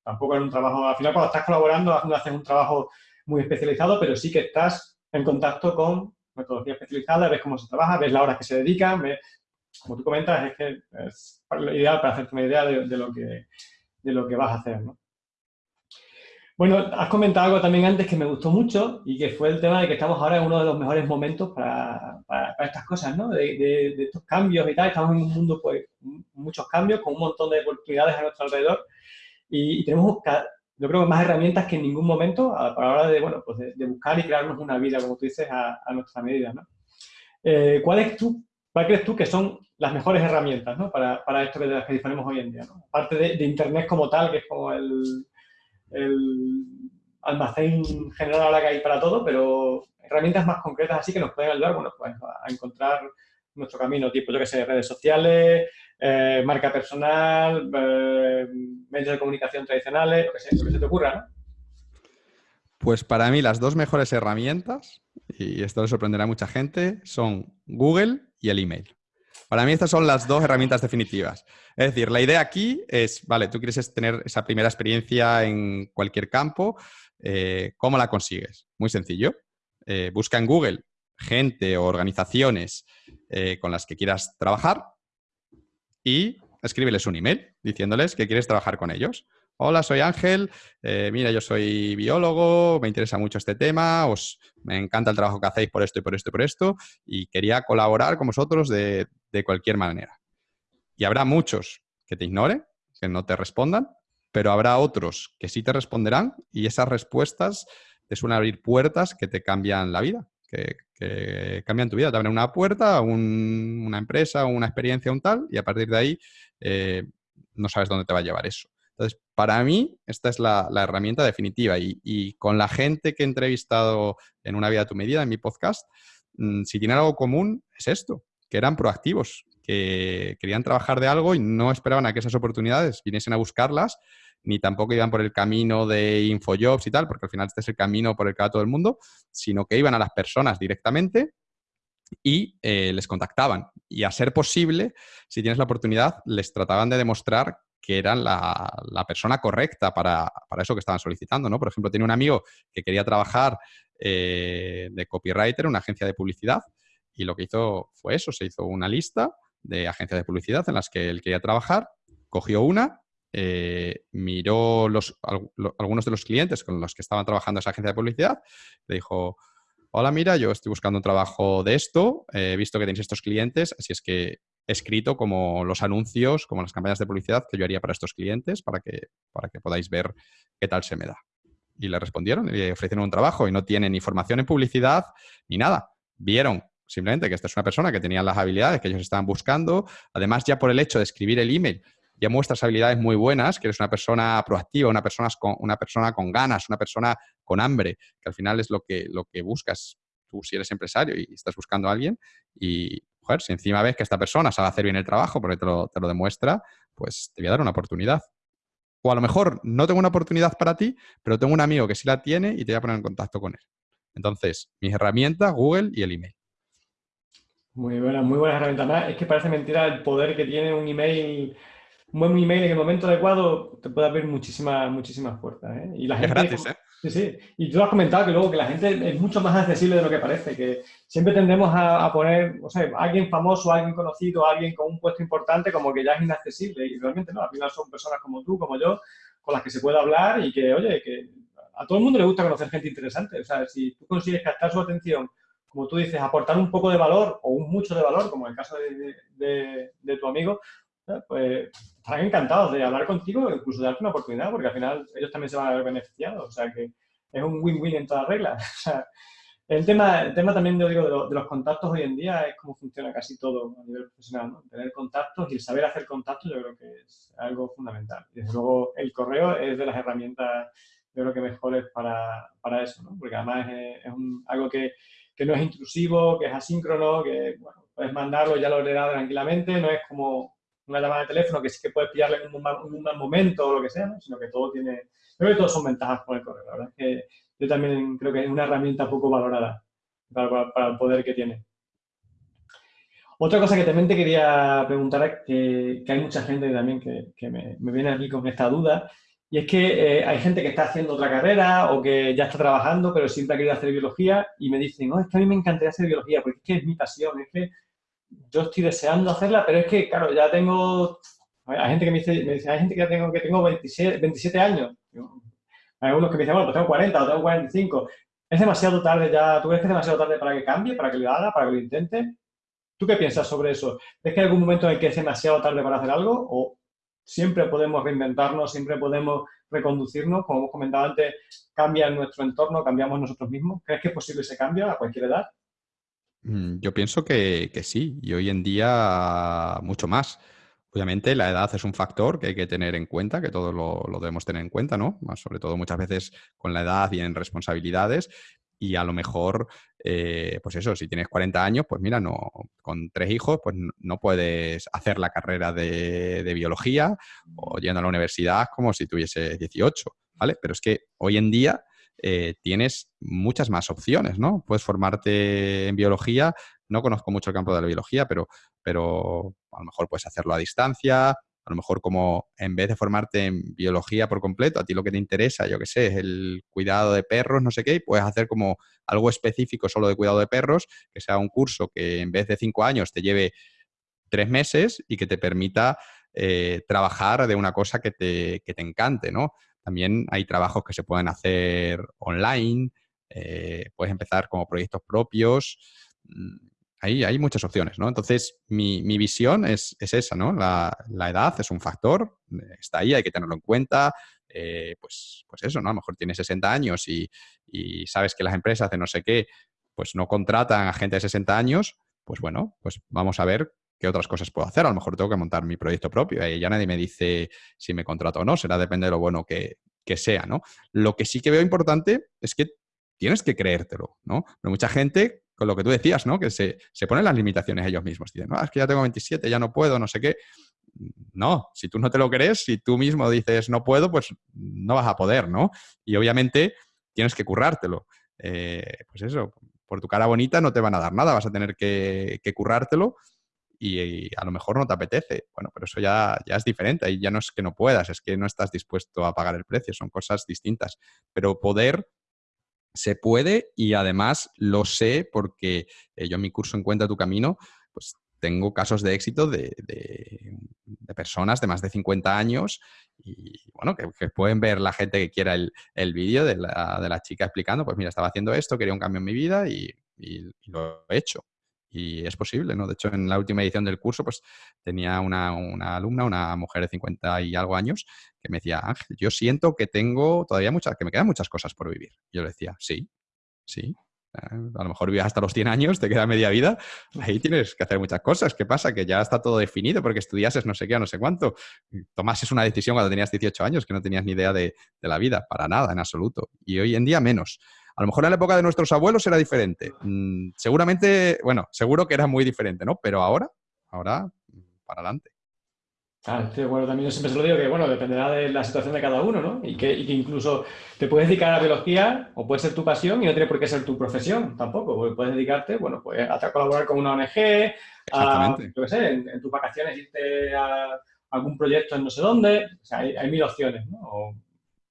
tampoco era un trabajo, al final cuando estás colaborando haces un trabajo muy especializado, pero sí que estás en contacto con metodología especializada, ves cómo se trabaja, ves las horas que se dedican, ves, como tú comentas, es que es ideal para hacerte una idea de, lo, que, de lo que vas a hacer. ¿no? Bueno, has comentado algo también antes que me gustó mucho y que fue el tema de que estamos ahora en uno de los mejores momentos para, para, estas cosas, ¿no? De, de, estos cambios y tal. Estamos en un mundo, pues, muchos cambios, con un montón de oportunidades a nuestro alrededor y, tenemos yo creo más herramientas que en ningún momento a, la hora de, bueno, pues de, buscar y crearnos una vida, como tú dices, a, nuestra medida. ¿no? Eh, ¿cuál, es tú, ¿Cuál crees tú que son las mejores herramientas ¿no? para, para, esto de las que disponemos hoy en día? Aparte de, Internet como tal, que es como el, el almacén general ahora que hay para todo, pero herramientas más concretas así que nos pueden ayudar bueno, pues a encontrar nuestro camino, tipo, yo que sé, redes sociales, eh, marca personal, eh, medios de comunicación tradicionales, lo que, sea, lo que se te ocurra, ¿no? Pues para mí las dos mejores herramientas, y esto le sorprenderá a mucha gente, son Google y el email. Para mí estas son las dos herramientas definitivas. Es decir, la idea aquí es, vale, tú quieres tener esa primera experiencia en cualquier campo, eh, ¿cómo la consigues? Muy sencillo. busca en Google gente o organizaciones con las que quieras trabajar y escríbeles un email diciéndoles que quieres trabajar con ellos. Hola, soy Ángel. Eh, mira, yo soy biólogo, me interesa mucho este tema, os, me encanta el trabajo que hacéis por esto y por esto y por esto, y quería colaborar con vosotros de, de cualquier manera. Y habrá muchos que te ignoren, que no te respondan, pero habrá otros que sí te responderán y esas respuestas te suelen abrir puertas que te cambian la vida, que, cambian tu vida. Te abren una puerta, una empresa, una experiencia, un tal, y a partir de ahí eh, no sabes dónde te va a llevar eso. Entonces, para mí, esta es la, herramienta definitiva. Y, con la gente que he entrevistado en Una Vida a tu Medida, en mi podcast, mm, si tienen algo común, es esto, que eran proactivos, que querían trabajar de algo y no esperaban a que esas oportunidades viniesen a buscarlas, ni tampoco iban por el camino de Infojobs y tal, porque al final este es el camino por el que va todo el mundo, sino que iban a las personas directamente y eh, les contactaban. Y a ser posible, si tienes la oportunidad, les trataban de demostrar que eran la, persona correcta para, eso que estaban solicitando, ¿no? Por ejemplo, tenía un amigo que quería trabajar eh, de copywriter una agencia de publicidad y lo que hizo fue eso, se hizo una lista de agencias de publicidad en las que él quería trabajar, cogió una, eh, miró algunos de los clientes con los que estaban trabajando esa agencia de publicidad, le dijo, hola, mira, yo estoy buscando un trabajo de esto, he visto que tenéis estos clientes, así es que he escrito como los anuncios, como las campañas de publicidad que yo haría para estos clientes para que, para que podáis ver qué tal se me da. Y le respondieron, y le ofrecieron un trabajo y no tienen ni formación en publicidad ni nada. Vieron simplemente que esta es una persona que tenía las habilidades que ellos estaban buscando. Además, ya por el hecho de escribir el email, ya muestras habilidades muy buenas, que eres una persona proactiva, una persona con, una persona con ganas, una persona con hambre, que al final es lo que, lo que buscas tú si eres empresario y estás buscando a alguien. Y, joder, si encima ves que esta persona sabe hacer bien el trabajo porque te lo, te lo demuestra, pues te voy a dar una oportunidad. O a lo mejor no tengo una oportunidad para ti, pero tengo un amigo que sí la tiene y te voy a poner en contacto con él. Entonces, mis herramientas, Google y el email. Muy buena, muy buena herramienta. es que parece mentira el poder que tiene un email, un buen email en el momento adecuado te puede abrir muchísimas, muchísimas puertas. ¿eh? Y la gente, gratis, ¿eh? Sí, sí. Y tú has comentado que luego que la gente es mucho más accesible de lo que parece, que siempre tendemos a, poner, o sea, alguien famoso, alguien conocido, alguien con un puesto importante como que ya es inaccesible y realmente no, al final son personas como tú, como yo, con las que se puede hablar y que, oye, que a todo el mundo le gusta conocer gente interesante. O sea, si tú consigues captar su atención como tú dices, aportar un poco de valor o un mucho de valor, como en el caso de, tu amigo, eh, pues estarán encantados de hablar contigo incluso de darte una oportunidad, porque al final ellos también se van a ver beneficiados. O sea, que es un win-win en todas reglas. [LAUGHS] el tema, el tema también, yo digo, de, los contactos hoy en día es cómo funciona casi todo a nivel profesional, ¿no? Tener contactos y el saber hacer contactos yo creo que es algo fundamental. Y desde luego el correo es de las herramientas, yo creo que mejores para, para eso, ¿no? Porque además es, es un, algo que que no es intrusivo, que es asíncrono, que bueno, puedes mandarlo ya lo leerá tranquilamente, no es como una llamada de teléfono que sí que puedes pillarle en un, mal, momento o lo que sea, sino que todo tiene, creo que todos son ventajas con el correo, la verdad es que yo también creo que es una herramienta poco valorada para, el poder que tiene. Otra cosa que también te quería preguntar es que, hay mucha gente también que, que me, me, viene aquí con esta duda y es que eh, hay gente que está haciendo otra carrera o que ya está trabajando, pero siempre ha querido hacer biología y me dicen, no, es que a mí me encantaría hacer biología porque es que es mi pasión, es que yo estoy deseando hacerla, pero es que, claro, ya tengo... Hay gente que me dice, me dice hay gente que ya tengo, que tengo 27, 27 años. Hay algunos que me dicen, bueno, pues tengo 40 o tengo 45. ¿Es demasiado tarde ya? ¿Tú crees que es demasiado tarde para que cambie, para que lo haga, para que lo intente? ¿Tú qué piensas sobre eso? ¿Es que hay algún momento en el que es demasiado tarde para hacer algo o siempre podemos reinventarnos, siempre podemos reconducirnos, como hemos comentado antes, cambia nuestro entorno, cambiamos nosotros mismos. ¿Crees que es posible ese cambio a cualquier edad? Mm, yo pienso que, sí, y hoy en día mucho más. Obviamente la edad es un factor que hay que tener en cuenta, que todos lo, lo, debemos tener en cuenta, ¿no? Sobre todo muchas veces con la edad y en responsabilidades, y a lo mejor, eh, pues eso, si tienes 40 años, pues mira, no, con tres hijos, pues no puedes hacer la carrera de, biología o yendo a la universidad como si tuviese 18, ¿vale? Pero es que hoy en día eh, tienes muchas más opciones, ¿no? Puedes formarte en biología, no conozco mucho el campo de la biología, pero, pero a lo mejor puedes hacerlo a distancia, a lo mejor como en vez de formarte en biología por completo, a ti lo que te interesa, yo qué sé, es el cuidado de perros, no sé qué, puedes hacer como algo específico solo de cuidado de perros, que sea un curso que en vez de cinco años te lleve tres meses y que te permita eh, trabajar de una cosa que te, que te, encante, ¿no? También hay trabajos que se pueden hacer online, eh, puedes empezar como proyectos propios. Mm, ahí hay muchas opciones, ¿no? Entonces, mi, mi visión es, es, esa, ¿no? La, la, edad es un factor, está ahí, hay que tenerlo en cuenta. Eh, pues, pues eso, ¿no? A lo mejor tienes 60 años y, y, sabes que las empresas de no sé qué, pues no contratan a gente de 60 años, pues bueno, pues vamos a ver qué otras cosas puedo hacer. A lo mejor tengo que montar mi proyecto propio y ya nadie me dice si me contrato o no, será depende de lo bueno que, que sea, ¿no? Lo que sí que veo importante es que tienes que creértelo, ¿no? Mucha gente, con lo que tú decías, ¿no? Que se, se ponen las limitaciones ellos mismos. Dicen, no, es que ya tengo 27, ya no puedo, no sé qué. No, si tú no te lo crees, si tú mismo dices no puedo, pues no vas a poder, ¿no? Y obviamente tienes que currártelo. Eh, pues eso, por tu cara bonita no te van a dar nada, vas a tener que currártelo y, a lo mejor no te apetece. Bueno, pero eso ya, ya es diferente, ahí ya no es que no puedas, es que no estás dispuesto a pagar el precio, son cosas distintas. Pero poder se puede y además lo sé porque eh, yo en mi curso Encuentra tu camino, pues tengo casos de éxito de, de, de personas de más de 50 años y bueno, que, pueden ver la gente que quiera el, el vídeo de la, de la, chica explicando, pues mira, estaba haciendo esto, quería un cambio en mi vida y, y lo he hecho. Y es posible, ¿no? De hecho, en la última edición del curso, pues tenía una, una, alumna, una mujer de 50 y algo años, que me decía, Ángel, yo siento que tengo todavía muchas, que me quedan muchas cosas por vivir. Yo le decía, sí, sí. Eh, a lo mejor vives hasta los 100 años, te queda media vida, ahí tienes que hacer muchas cosas. ¿Qué pasa? Que ya está todo definido porque estudiases no sé qué no sé cuánto. Tomases una decisión cuando tenías 18 años que no tenías ni idea de, de la vida, para nada, en absoluto. Y hoy en día menos. A lo mejor en la época de nuestros abuelos era diferente. Mm, seguramente, bueno, seguro que era muy diferente, ¿no? Pero ahora, ahora, para adelante. Claro, sí, bueno, también yo siempre se lo digo que, bueno, dependerá de la situación de cada uno, ¿no? Y que, y que, incluso te puedes dedicar a la biología o puede ser tu pasión y no tiene por qué ser tu profesión tampoco, porque puedes dedicarte, bueno, pues a colaborar con una ONG, a, yo qué sé, en, en, tus vacaciones irte a algún proyecto en no sé dónde, o sea, hay, hay mil opciones, ¿no? O,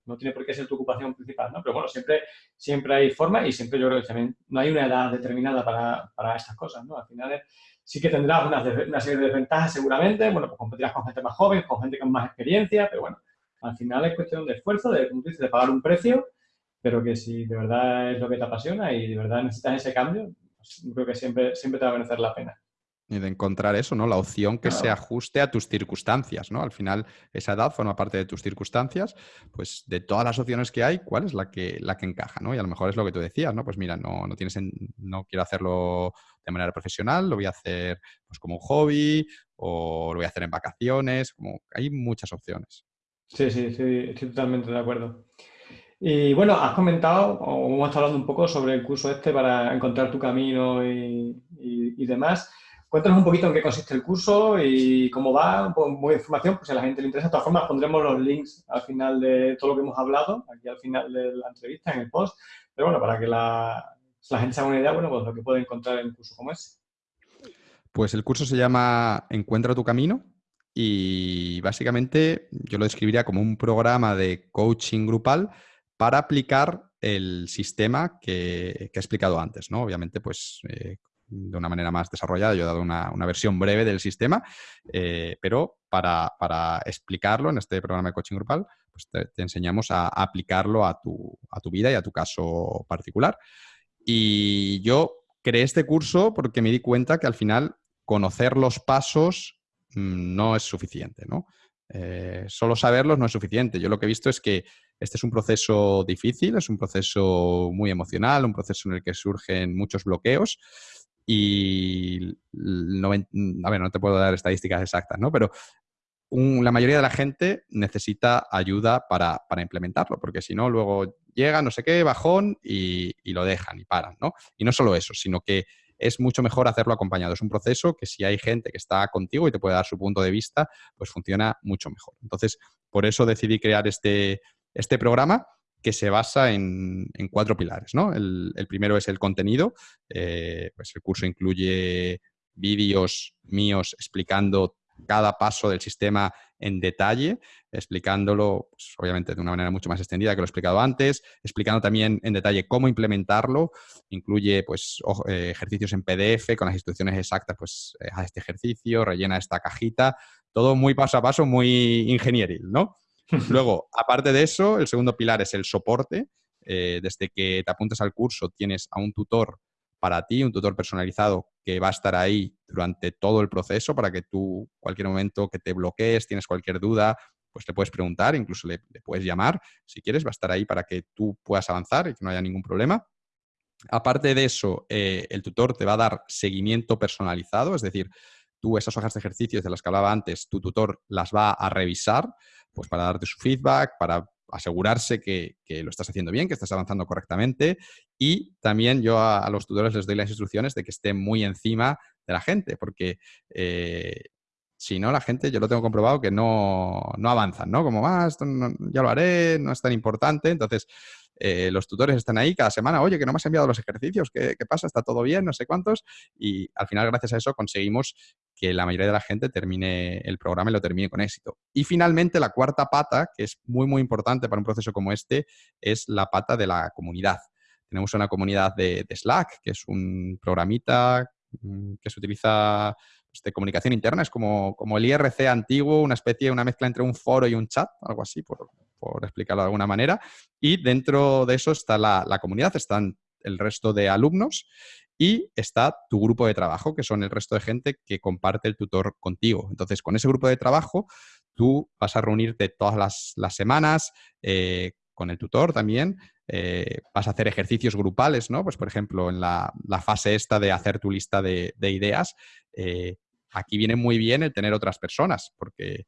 no tiene por qué ser tu ocupación principal, ¿no? Pero bueno, siempre, siempre hay forma y siempre yo creo que también no hay una edad determinada para, para estas cosas, ¿no? Al final sí que tendrás una, una, serie de desventajas seguramente, bueno, pues competirás con gente más joven, con gente con más experiencia, pero bueno, al final es cuestión de esfuerzo, de, dices, de pagar un precio, pero que si de verdad es lo que te apasiona y de verdad necesitas ese cambio, pues creo que siempre, siempre te va a merecer la pena. Y de encontrar eso, ¿no? La opción que claro. se ajuste a tus circunstancias, ¿no? Al final, esa edad forma parte de tus circunstancias, pues de todas las opciones que hay, ¿cuál es la que, la que encaja, ¿no? Y a lo mejor es lo que tú decías, ¿no? Pues mira, no, no, tienes en, no quiero hacerlo de manera profesional, lo voy a hacer pues como un hobby o lo voy a hacer en vacaciones, como hay muchas opciones. Sí, sí, sí, estoy totalmente de acuerdo. Y bueno, has comentado, o hemos estado hablando un poco sobre el curso este para encontrar tu camino y, y, y demás. Cuéntanos un poquito en qué consiste el curso y cómo va, muy información, pues si a la gente le interesa. De todas formas, pondremos los links al final de todo lo que hemos hablado, aquí al final de la entrevista, en el post. Pero bueno, para que la, gente se haga una idea, bueno, pues lo que puede encontrar en un curso como ese. Pues el curso se llama Encuentra tu camino y básicamente yo lo describiría como un programa de coaching grupal para aplicar el sistema que, que he explicado antes, ¿no? Obviamente, pues eh, de una manera más desarrollada. Yo he dado una, una versión breve del sistema, eh, pero para, para, explicarlo en este programa de coaching grupal, pues te, enseñamos a, aplicarlo a tu, a tu vida y a tu caso particular. Y yo creé este curso porque me di cuenta que al final conocer los pasos mmm, no es suficiente, ¿no? Eh, solo saberlos no es suficiente. Yo lo que he visto es que este es un proceso difícil, es un proceso muy emocional, un proceso en el que surgen muchos bloqueos y no, a ver, no te puedo dar estadísticas exactas, ¿no? Pero la mayoría de la gente necesita ayuda para, para implementarlo, porque si no, luego llega, no sé qué, bajón y, y, lo dejan y paran, ¿no? Y no solo eso, sino que es mucho mejor hacerlo acompañado. Es un proceso que si hay gente que está contigo y te puede dar su punto de vista, pues funciona mucho mejor. Entonces, por eso decidí crear este, este programa que se basa en, cuatro pilares. ¿no? El, primero es el contenido. Eh, pues el curso incluye vídeos míos explicando cada paso del sistema en detalle, explicándolo, pues, obviamente, de una manera mucho más extendida que lo he explicado antes, explicando también en detalle cómo implementarlo. Incluye pues, ejercicios en PDF con las instrucciones exactas, pues haz este ejercicio, rellena esta cajita, todo muy paso a paso, muy ingenieril, ¿no? [LAUGHS] Luego, aparte de eso, el segundo pilar es el soporte. Eh, desde que te apuntes al curso tienes a un tutor para ti, un tutor personalizado que va a estar ahí durante todo el proceso para que tú, cualquier momento que te bloquees, tienes cualquier duda, pues le puedes preguntar, incluso le, puedes llamar si quieres, va a estar ahí para que tú puedas avanzar y que no haya ningún problema. Aparte de eso, eh, el tutor te va a dar seguimiento personalizado, es decir, tú esas hojas de ejercicios de las que hablaba antes, tu tutor las va a revisar, pues para darte su feedback, para asegurarse que, lo estás haciendo bien, que estás avanzando correctamente. Y también yo a, los tutores les doy las instrucciones de que estén muy encima de la gente, porque eh, si no, la gente, yo lo tengo comprobado, que no, no avanzan, ¿no? Como, ah, esto ya lo haré, no es tan importante. Entonces, eh, los tutores están ahí cada semana, oye, que no me has enviado los ejercicios, ¿qué, pasa? ¿Está todo bien? No sé cuántos. Y al final, gracias a eso, conseguimos que la mayoría de la gente termine el programa y lo termine con éxito. Y finalmente, la cuarta pata, que es muy, muy importante para un proceso como este, es la pata de la comunidad. Tenemos una comunidad de, Slack, que es un programita mm, que se utiliza pues, de comunicación interna, es como, como el IRC antiguo, una especie, una mezcla entre un foro y un chat, algo así, por, por explicarlo de alguna manera. Y dentro de eso está la, comunidad, están el resto de alumnos y está tu grupo de trabajo, que son el resto de gente que comparte el tutor contigo. Entonces, con ese grupo de trabajo, tú vas a reunirte todas las, semanas eh, con el tutor también. Eh, vas a hacer ejercicios grupales, ¿no? Pues, por ejemplo, en la, fase esta de hacer tu lista de, ideas, eh, aquí viene muy bien el tener otras personas, porque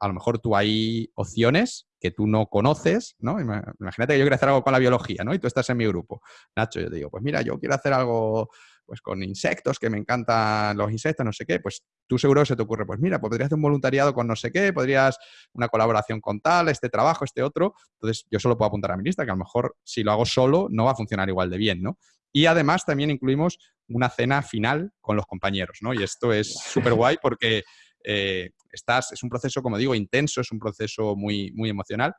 a lo mejor tú hay opciones que tú no conoces, ¿no? Imagínate que yo quiero hacer algo con la biología, ¿no? Y tú estás en mi grupo. Nacho, yo te digo, pues mira, yo quiero hacer algo pues con insectos, que me encantan los insectos, no sé qué, pues tú seguro se te ocurre, pues mira, podrías hacer un voluntariado con no sé qué, podrías una colaboración con tal, este trabajo, este otro. Entonces, yo solo puedo apuntar a mi lista, que a lo mejor si lo hago solo no va a funcionar igual de bien, ¿no? Y además también incluimos una cena final con los compañeros, ¿no? Y esto es [LAUGHS] súper guay porque eh, estás, es un proceso, como digo, intenso, es un proceso muy, muy emocional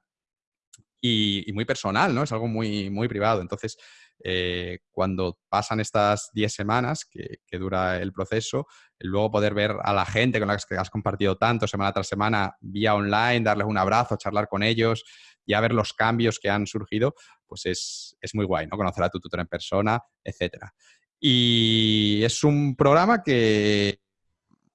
y, muy personal, ¿no? Es algo muy, muy privado. Entonces, eh, cuando pasan estas 10 semanas que, dura el proceso, luego poder ver a la gente con la que has compartido tanto semana tras semana vía online, darles un abrazo, charlar con ellos, ya ver los cambios que han surgido, pues es, es muy guay, ¿no? Conocer a tu tutor en persona, etcétera. Y es un programa que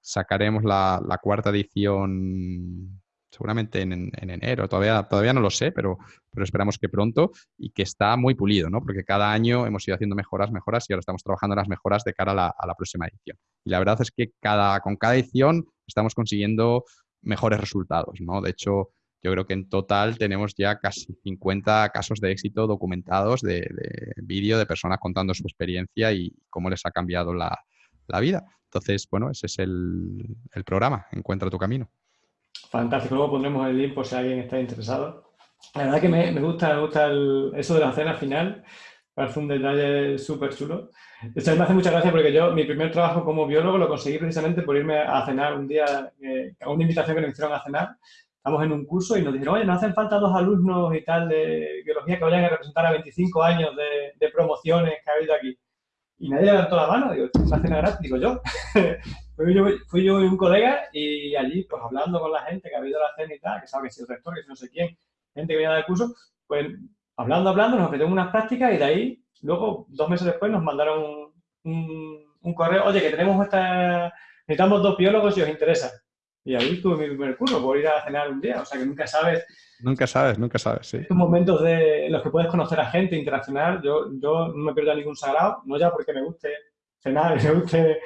sacaremos la, cuarta edición seguramente en, enero, todavía, todavía no lo sé, pero, pero esperamos que pronto y que está muy pulido, ¿no? Porque cada año hemos ido haciendo mejoras, mejoras y ahora estamos trabajando en las mejoras de cara a la, próxima edición. Y la verdad es que cada, con cada edición estamos consiguiendo mejores resultados, ¿no? De hecho, yo creo que en total tenemos ya casi 50 casos de éxito documentados de, de vídeo de personas contando su experiencia y cómo les ha cambiado la, la vida. Entonces, bueno, ese es el, programa, Encuentra tu camino. Fantástico, luego pondremos el link por si alguien está interesado. La verdad que me, gusta, me gusta eso de la cena final, parece un detalle súper chulo. Hecho, me hace mucha gracia porque yo, mi primer trabajo como biólogo lo conseguí precisamente por irme a cenar un día, eh, a una invitación que nos hicieron a cenar. Estamos en un curso y nos dijeron, oye, nos hacen falta dos alumnos y tal de biología que vayan a representar a 25 años de, de promociones que ha habido aquí y nadie levantó la mano, digo, una cena gratis, digo yo. [LAUGHS] fui yo. Fui yo y un colega y allí, pues hablando con la gente que ha habido la cena y tal, que sabe que si el rector, que si no sé quién, gente que viene a dar curso, pues hablando, hablando, nos ofrecieron unas prácticas y de ahí, luego, dos meses después, nos mandaron un, un, correo, oye, que tenemos esta, necesitamos dos biólogos si os interesa. Y ahí tuve mi primer curso, por ir a cenar un día, o sea que nunca sabes Nunca sabes, nunca sabes, sí. Estos momentos de, los que puedes conocer a gente, interaccionar, yo, yo no me pierdo ningún sagrado, no ya porque me guste cenar, me guste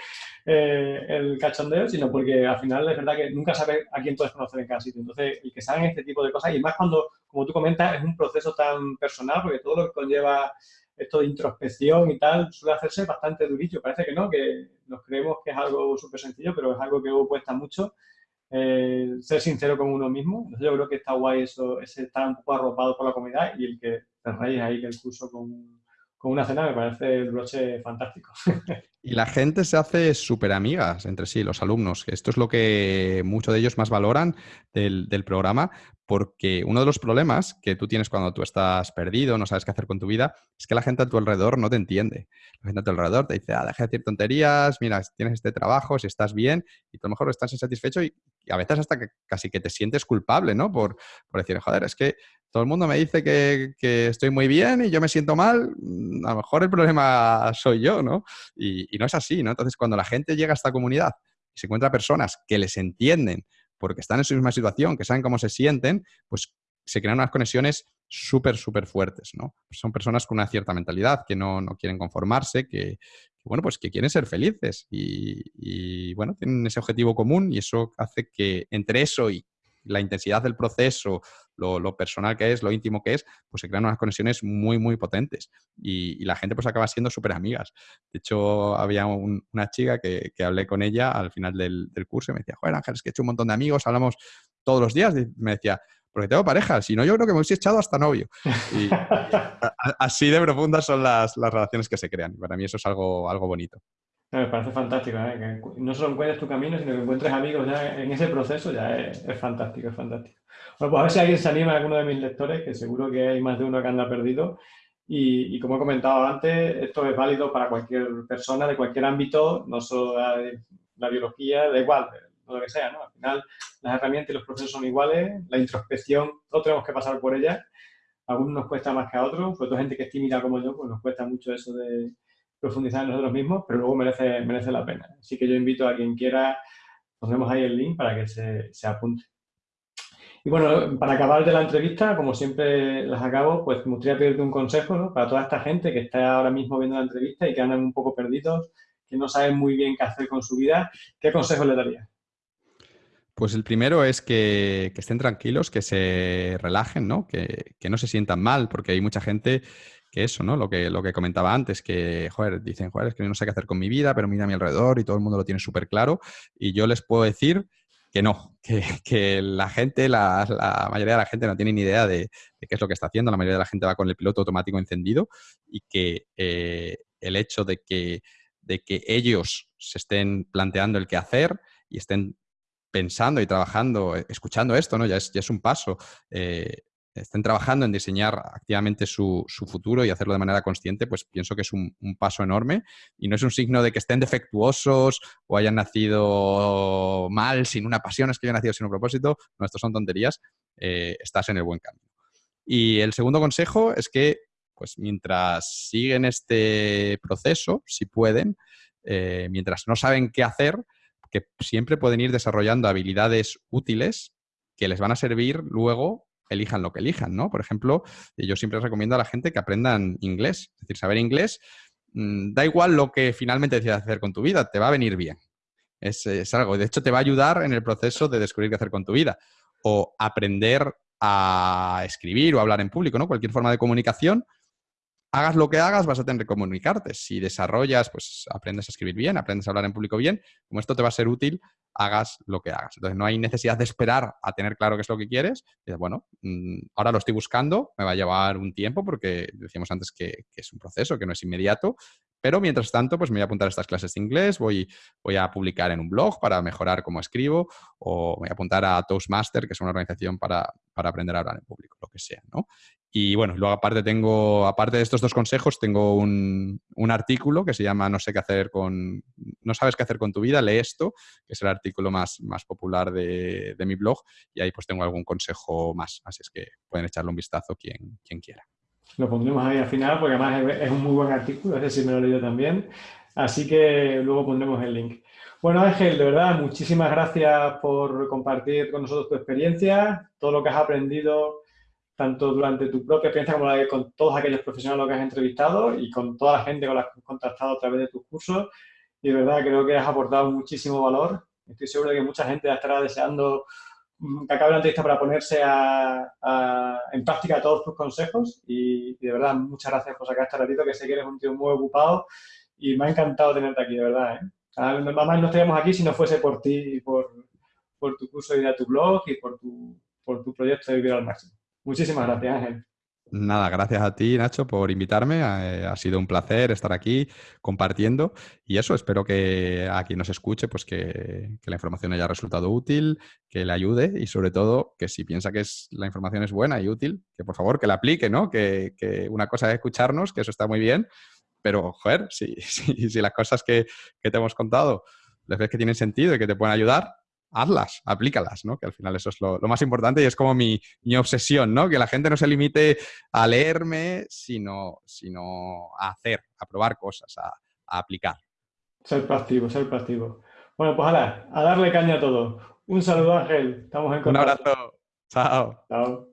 eh, el cachondeo, sino porque al final es verdad que nunca sabes a quién puedes conocer en cada sitio. Entonces, el que saben este tipo de cosas, y más cuando, como tú comentas, es un proceso tan personal, porque todo lo que conlleva esto de introspección y tal suele hacerse bastante durillo. Parece que no, que nos creemos que es algo súper sencillo, pero es algo que cuesta mucho eh, ser sincero con uno mismo. yo creo que está guay eso, ese estar un poco arropado por la comunidad y el que cerréis ahí el curso con, con una cena me parece el broche fantástico. [LAUGHS] Y la gente se hace súper amigas entre sí, los alumnos. Esto es lo que muchos de ellos más valoran del, del, programa, porque uno de los problemas que tú tienes cuando tú estás perdido, no sabes qué hacer con tu vida, es que la gente a tu alrededor no te entiende. La gente a tu alrededor te dice, ah, deja de decir tonterías, mira, tienes este trabajo, si estás bien, y tú a lo mejor estás insatisfecho y a veces hasta que casi que te sientes culpable, ¿no? Por, por decir, joder, es que todo el mundo me dice que, estoy muy bien y yo me siento mal, mm, a lo mejor el problema [LAUGHS] soy yo, ¿no? Y, y no es así, ¿no? Entonces, cuando la gente llega a esta comunidad y se encuentra personas que les entienden porque están en su misma situación, que saben cómo se sienten, pues se crean unas conexiones súper, súper fuertes, ¿no? Son personas con una cierta mentalidad, que no, quieren conformarse, que, bueno, pues que quieren ser felices y, bueno, tienen ese objetivo común y eso hace que entre eso y la intensidad del proceso, lo, personal que es, lo íntimo que es, pues se crean unas conexiones muy, muy potentes y, la gente pues acaba siendo súper amigas. De hecho, había una chica que, hablé con ella al final del, curso y me decía, joder Ángel, es que he hecho un montón de amigos, hablamos todos los días y me decía, porque tengo pareja, si no yo creo que me hubiese echado hasta novio. Y, [LAUGHS] así de profundas son las, relaciones que se crean. Para mí eso es algo, algo bonito. Me parece fantástico, ¿eh? que no solo encuentres tu camino, sino que encuentres amigos ya en ese proceso, ya es, fantástico, es fantástico. Bueno, pues a ver si alguien se anima a alguno de mis lectores, que seguro que hay más de uno que anda perdido. Y, y como he comentado antes, esto es válido para cualquier persona de cualquier ámbito, no solo la, la biología, da igual, lo que sea, ¿no? Al final, las herramientas y los procesos son iguales, la introspección, todos tenemos que pasar por ella. A algunos nos cuesta más que a otros, sobre todo gente que es tímida como yo, pues nos cuesta mucho eso de profundizar en nosotros mismos, pero luego merece, la pena. Así que yo invito a quien quiera, pondremos ahí el link para que se, se apunte. Y bueno, para acabar de la entrevista, como siempre las acabo, pues me gustaría pedirte un consejo ¿no? para toda esta gente que está ahora mismo viendo la entrevista y que andan un poco perdidos, que no saben muy bien qué hacer con su vida. ¿Qué consejo le darías? Pues el primero es que, estén tranquilos, que se relajen, ¿no? Que, no se sientan mal, porque hay mucha gente que eso, ¿no? Lo que, lo que comentaba antes, que, joder, dicen, joder, es que no sé qué hacer con mi vida, pero mira a mi alrededor y todo el mundo lo tiene súper claro. Y yo les puedo decir que no, [LAUGHS] que, la gente, la, mayoría de la gente no tiene ni idea de, qué es lo que está haciendo, la mayoría de la gente va con el piloto automático encendido y que eh, el hecho de que, de que ellos se estén planteando el qué hacer y estén pensando y trabajando, eh, escuchando esto, ¿no? Ya es, ya es un paso. Eh, estén trabajando en diseñar activamente su, futuro y hacerlo de manera consciente, pues pienso que es un, paso enorme y no es un signo de que estén defectuosos o hayan nacido mal, sin una pasión, es que hayan nacido sin un propósito. No, esto son tonterías. Eh, estás en el buen camino. Y el segundo consejo es que, pues mientras siguen este proceso, si pueden, mientras no saben qué hacer, que siempre pueden ir desarrollando habilidades útiles que les van a servir luego, elijan lo que elijan, ¿no? Por ejemplo, yo siempre recomiendo a la gente que aprendan inglés. Es decir, saber inglés, mm, da igual lo que finalmente decidas hacer con tu vida, te va a venir bien. Es, es algo, de hecho te va a ayudar en el proceso de descubrir qué hacer con tu vida. O aprender a escribir o hablar en público, ¿no? Cualquier forma de comunicación hagas lo que hagas, vas a tener que comunicarte. Si desarrollas, pues aprendes a escribir bien, aprendes a hablar en público bien, como esto te va a ser útil, hagas lo que hagas. Entonces, no hay necesidad de esperar a tener claro qué es lo que quieres. bueno, mm, ahora lo estoy buscando, me va a llevar un tiempo porque decíamos antes que, es un proceso, que no es inmediato, pero mientras tanto, pues me voy a apuntar a estas clases de inglés, voy, voy a publicar en un blog para mejorar cómo escribo, o voy a apuntar a Toastmaster, que es una organización para, para aprender a hablar en público, lo que sea, ¿no? Y bueno, luego aparte tengo, aparte de estos dos consejos, tengo un, un, artículo que se llama No sé qué hacer con, no sabes qué hacer con tu vida, lee esto, que es el artículo más, más popular de, de mi blog, y ahí pues tengo algún consejo más, así es que pueden echarle un vistazo quien, quien quiera. Lo pondremos ahí al final porque además es un muy buen artículo, ese sí me lo he leído también. Así que luego pondremos el link. Bueno, Ángel, de verdad, muchísimas gracias por compartir con nosotros tu experiencia, todo lo que has aprendido, tanto durante tu propia experiencia como la de con todos aquellos profesionales que has entrevistado y con toda la gente con la que has contactado a través de tus cursos. Y de verdad creo que has aportado muchísimo valor. Estoy seguro de que mucha gente estará deseando Mm, que acabe la entrevista para ponerse en práctica todos tus consejos y, de verdad muchas gracias por sacar este ratito que sé que eres un tío muy ocupado y me ha encantado tenerte aquí, de verdad. ¿eh? Además no estaríamos aquí si no fuese por ti y por, por tu curso de tu blog y por tu, por tu proyecto de Vivir al Máximo. Muchísimas gracias, Ángel. Nada, gracias a ti, Nacho, por invitarme. Eh, ha sido un placer estar aquí compartiendo. Y eso, espero que a quien nos escuche, pues que, la información haya resultado útil, que le ayude y sobre todo que si piensa que la información es buena y útil, que por favor que la aplique, ¿no? Que, una cosa es escucharnos, que eso está muy bien, pero, joder, [LAUGHS] si las cosas que, que te hemos contado les ves que tienen sentido y que te pueden ayudar, hazlas, aplícalas, ¿no? Que al final eso es lo, más importante y es como mi, obsesión, ¿no? Que la gente no se limite a leerme, sino, sino a hacer, a probar cosas, a, aplicar. Ser proactivo, ser proactivo. Bueno, pues a darle caña a todo. Un saludo, Ángel. Estamos en contacto. Un abrazo. Chao. Chao.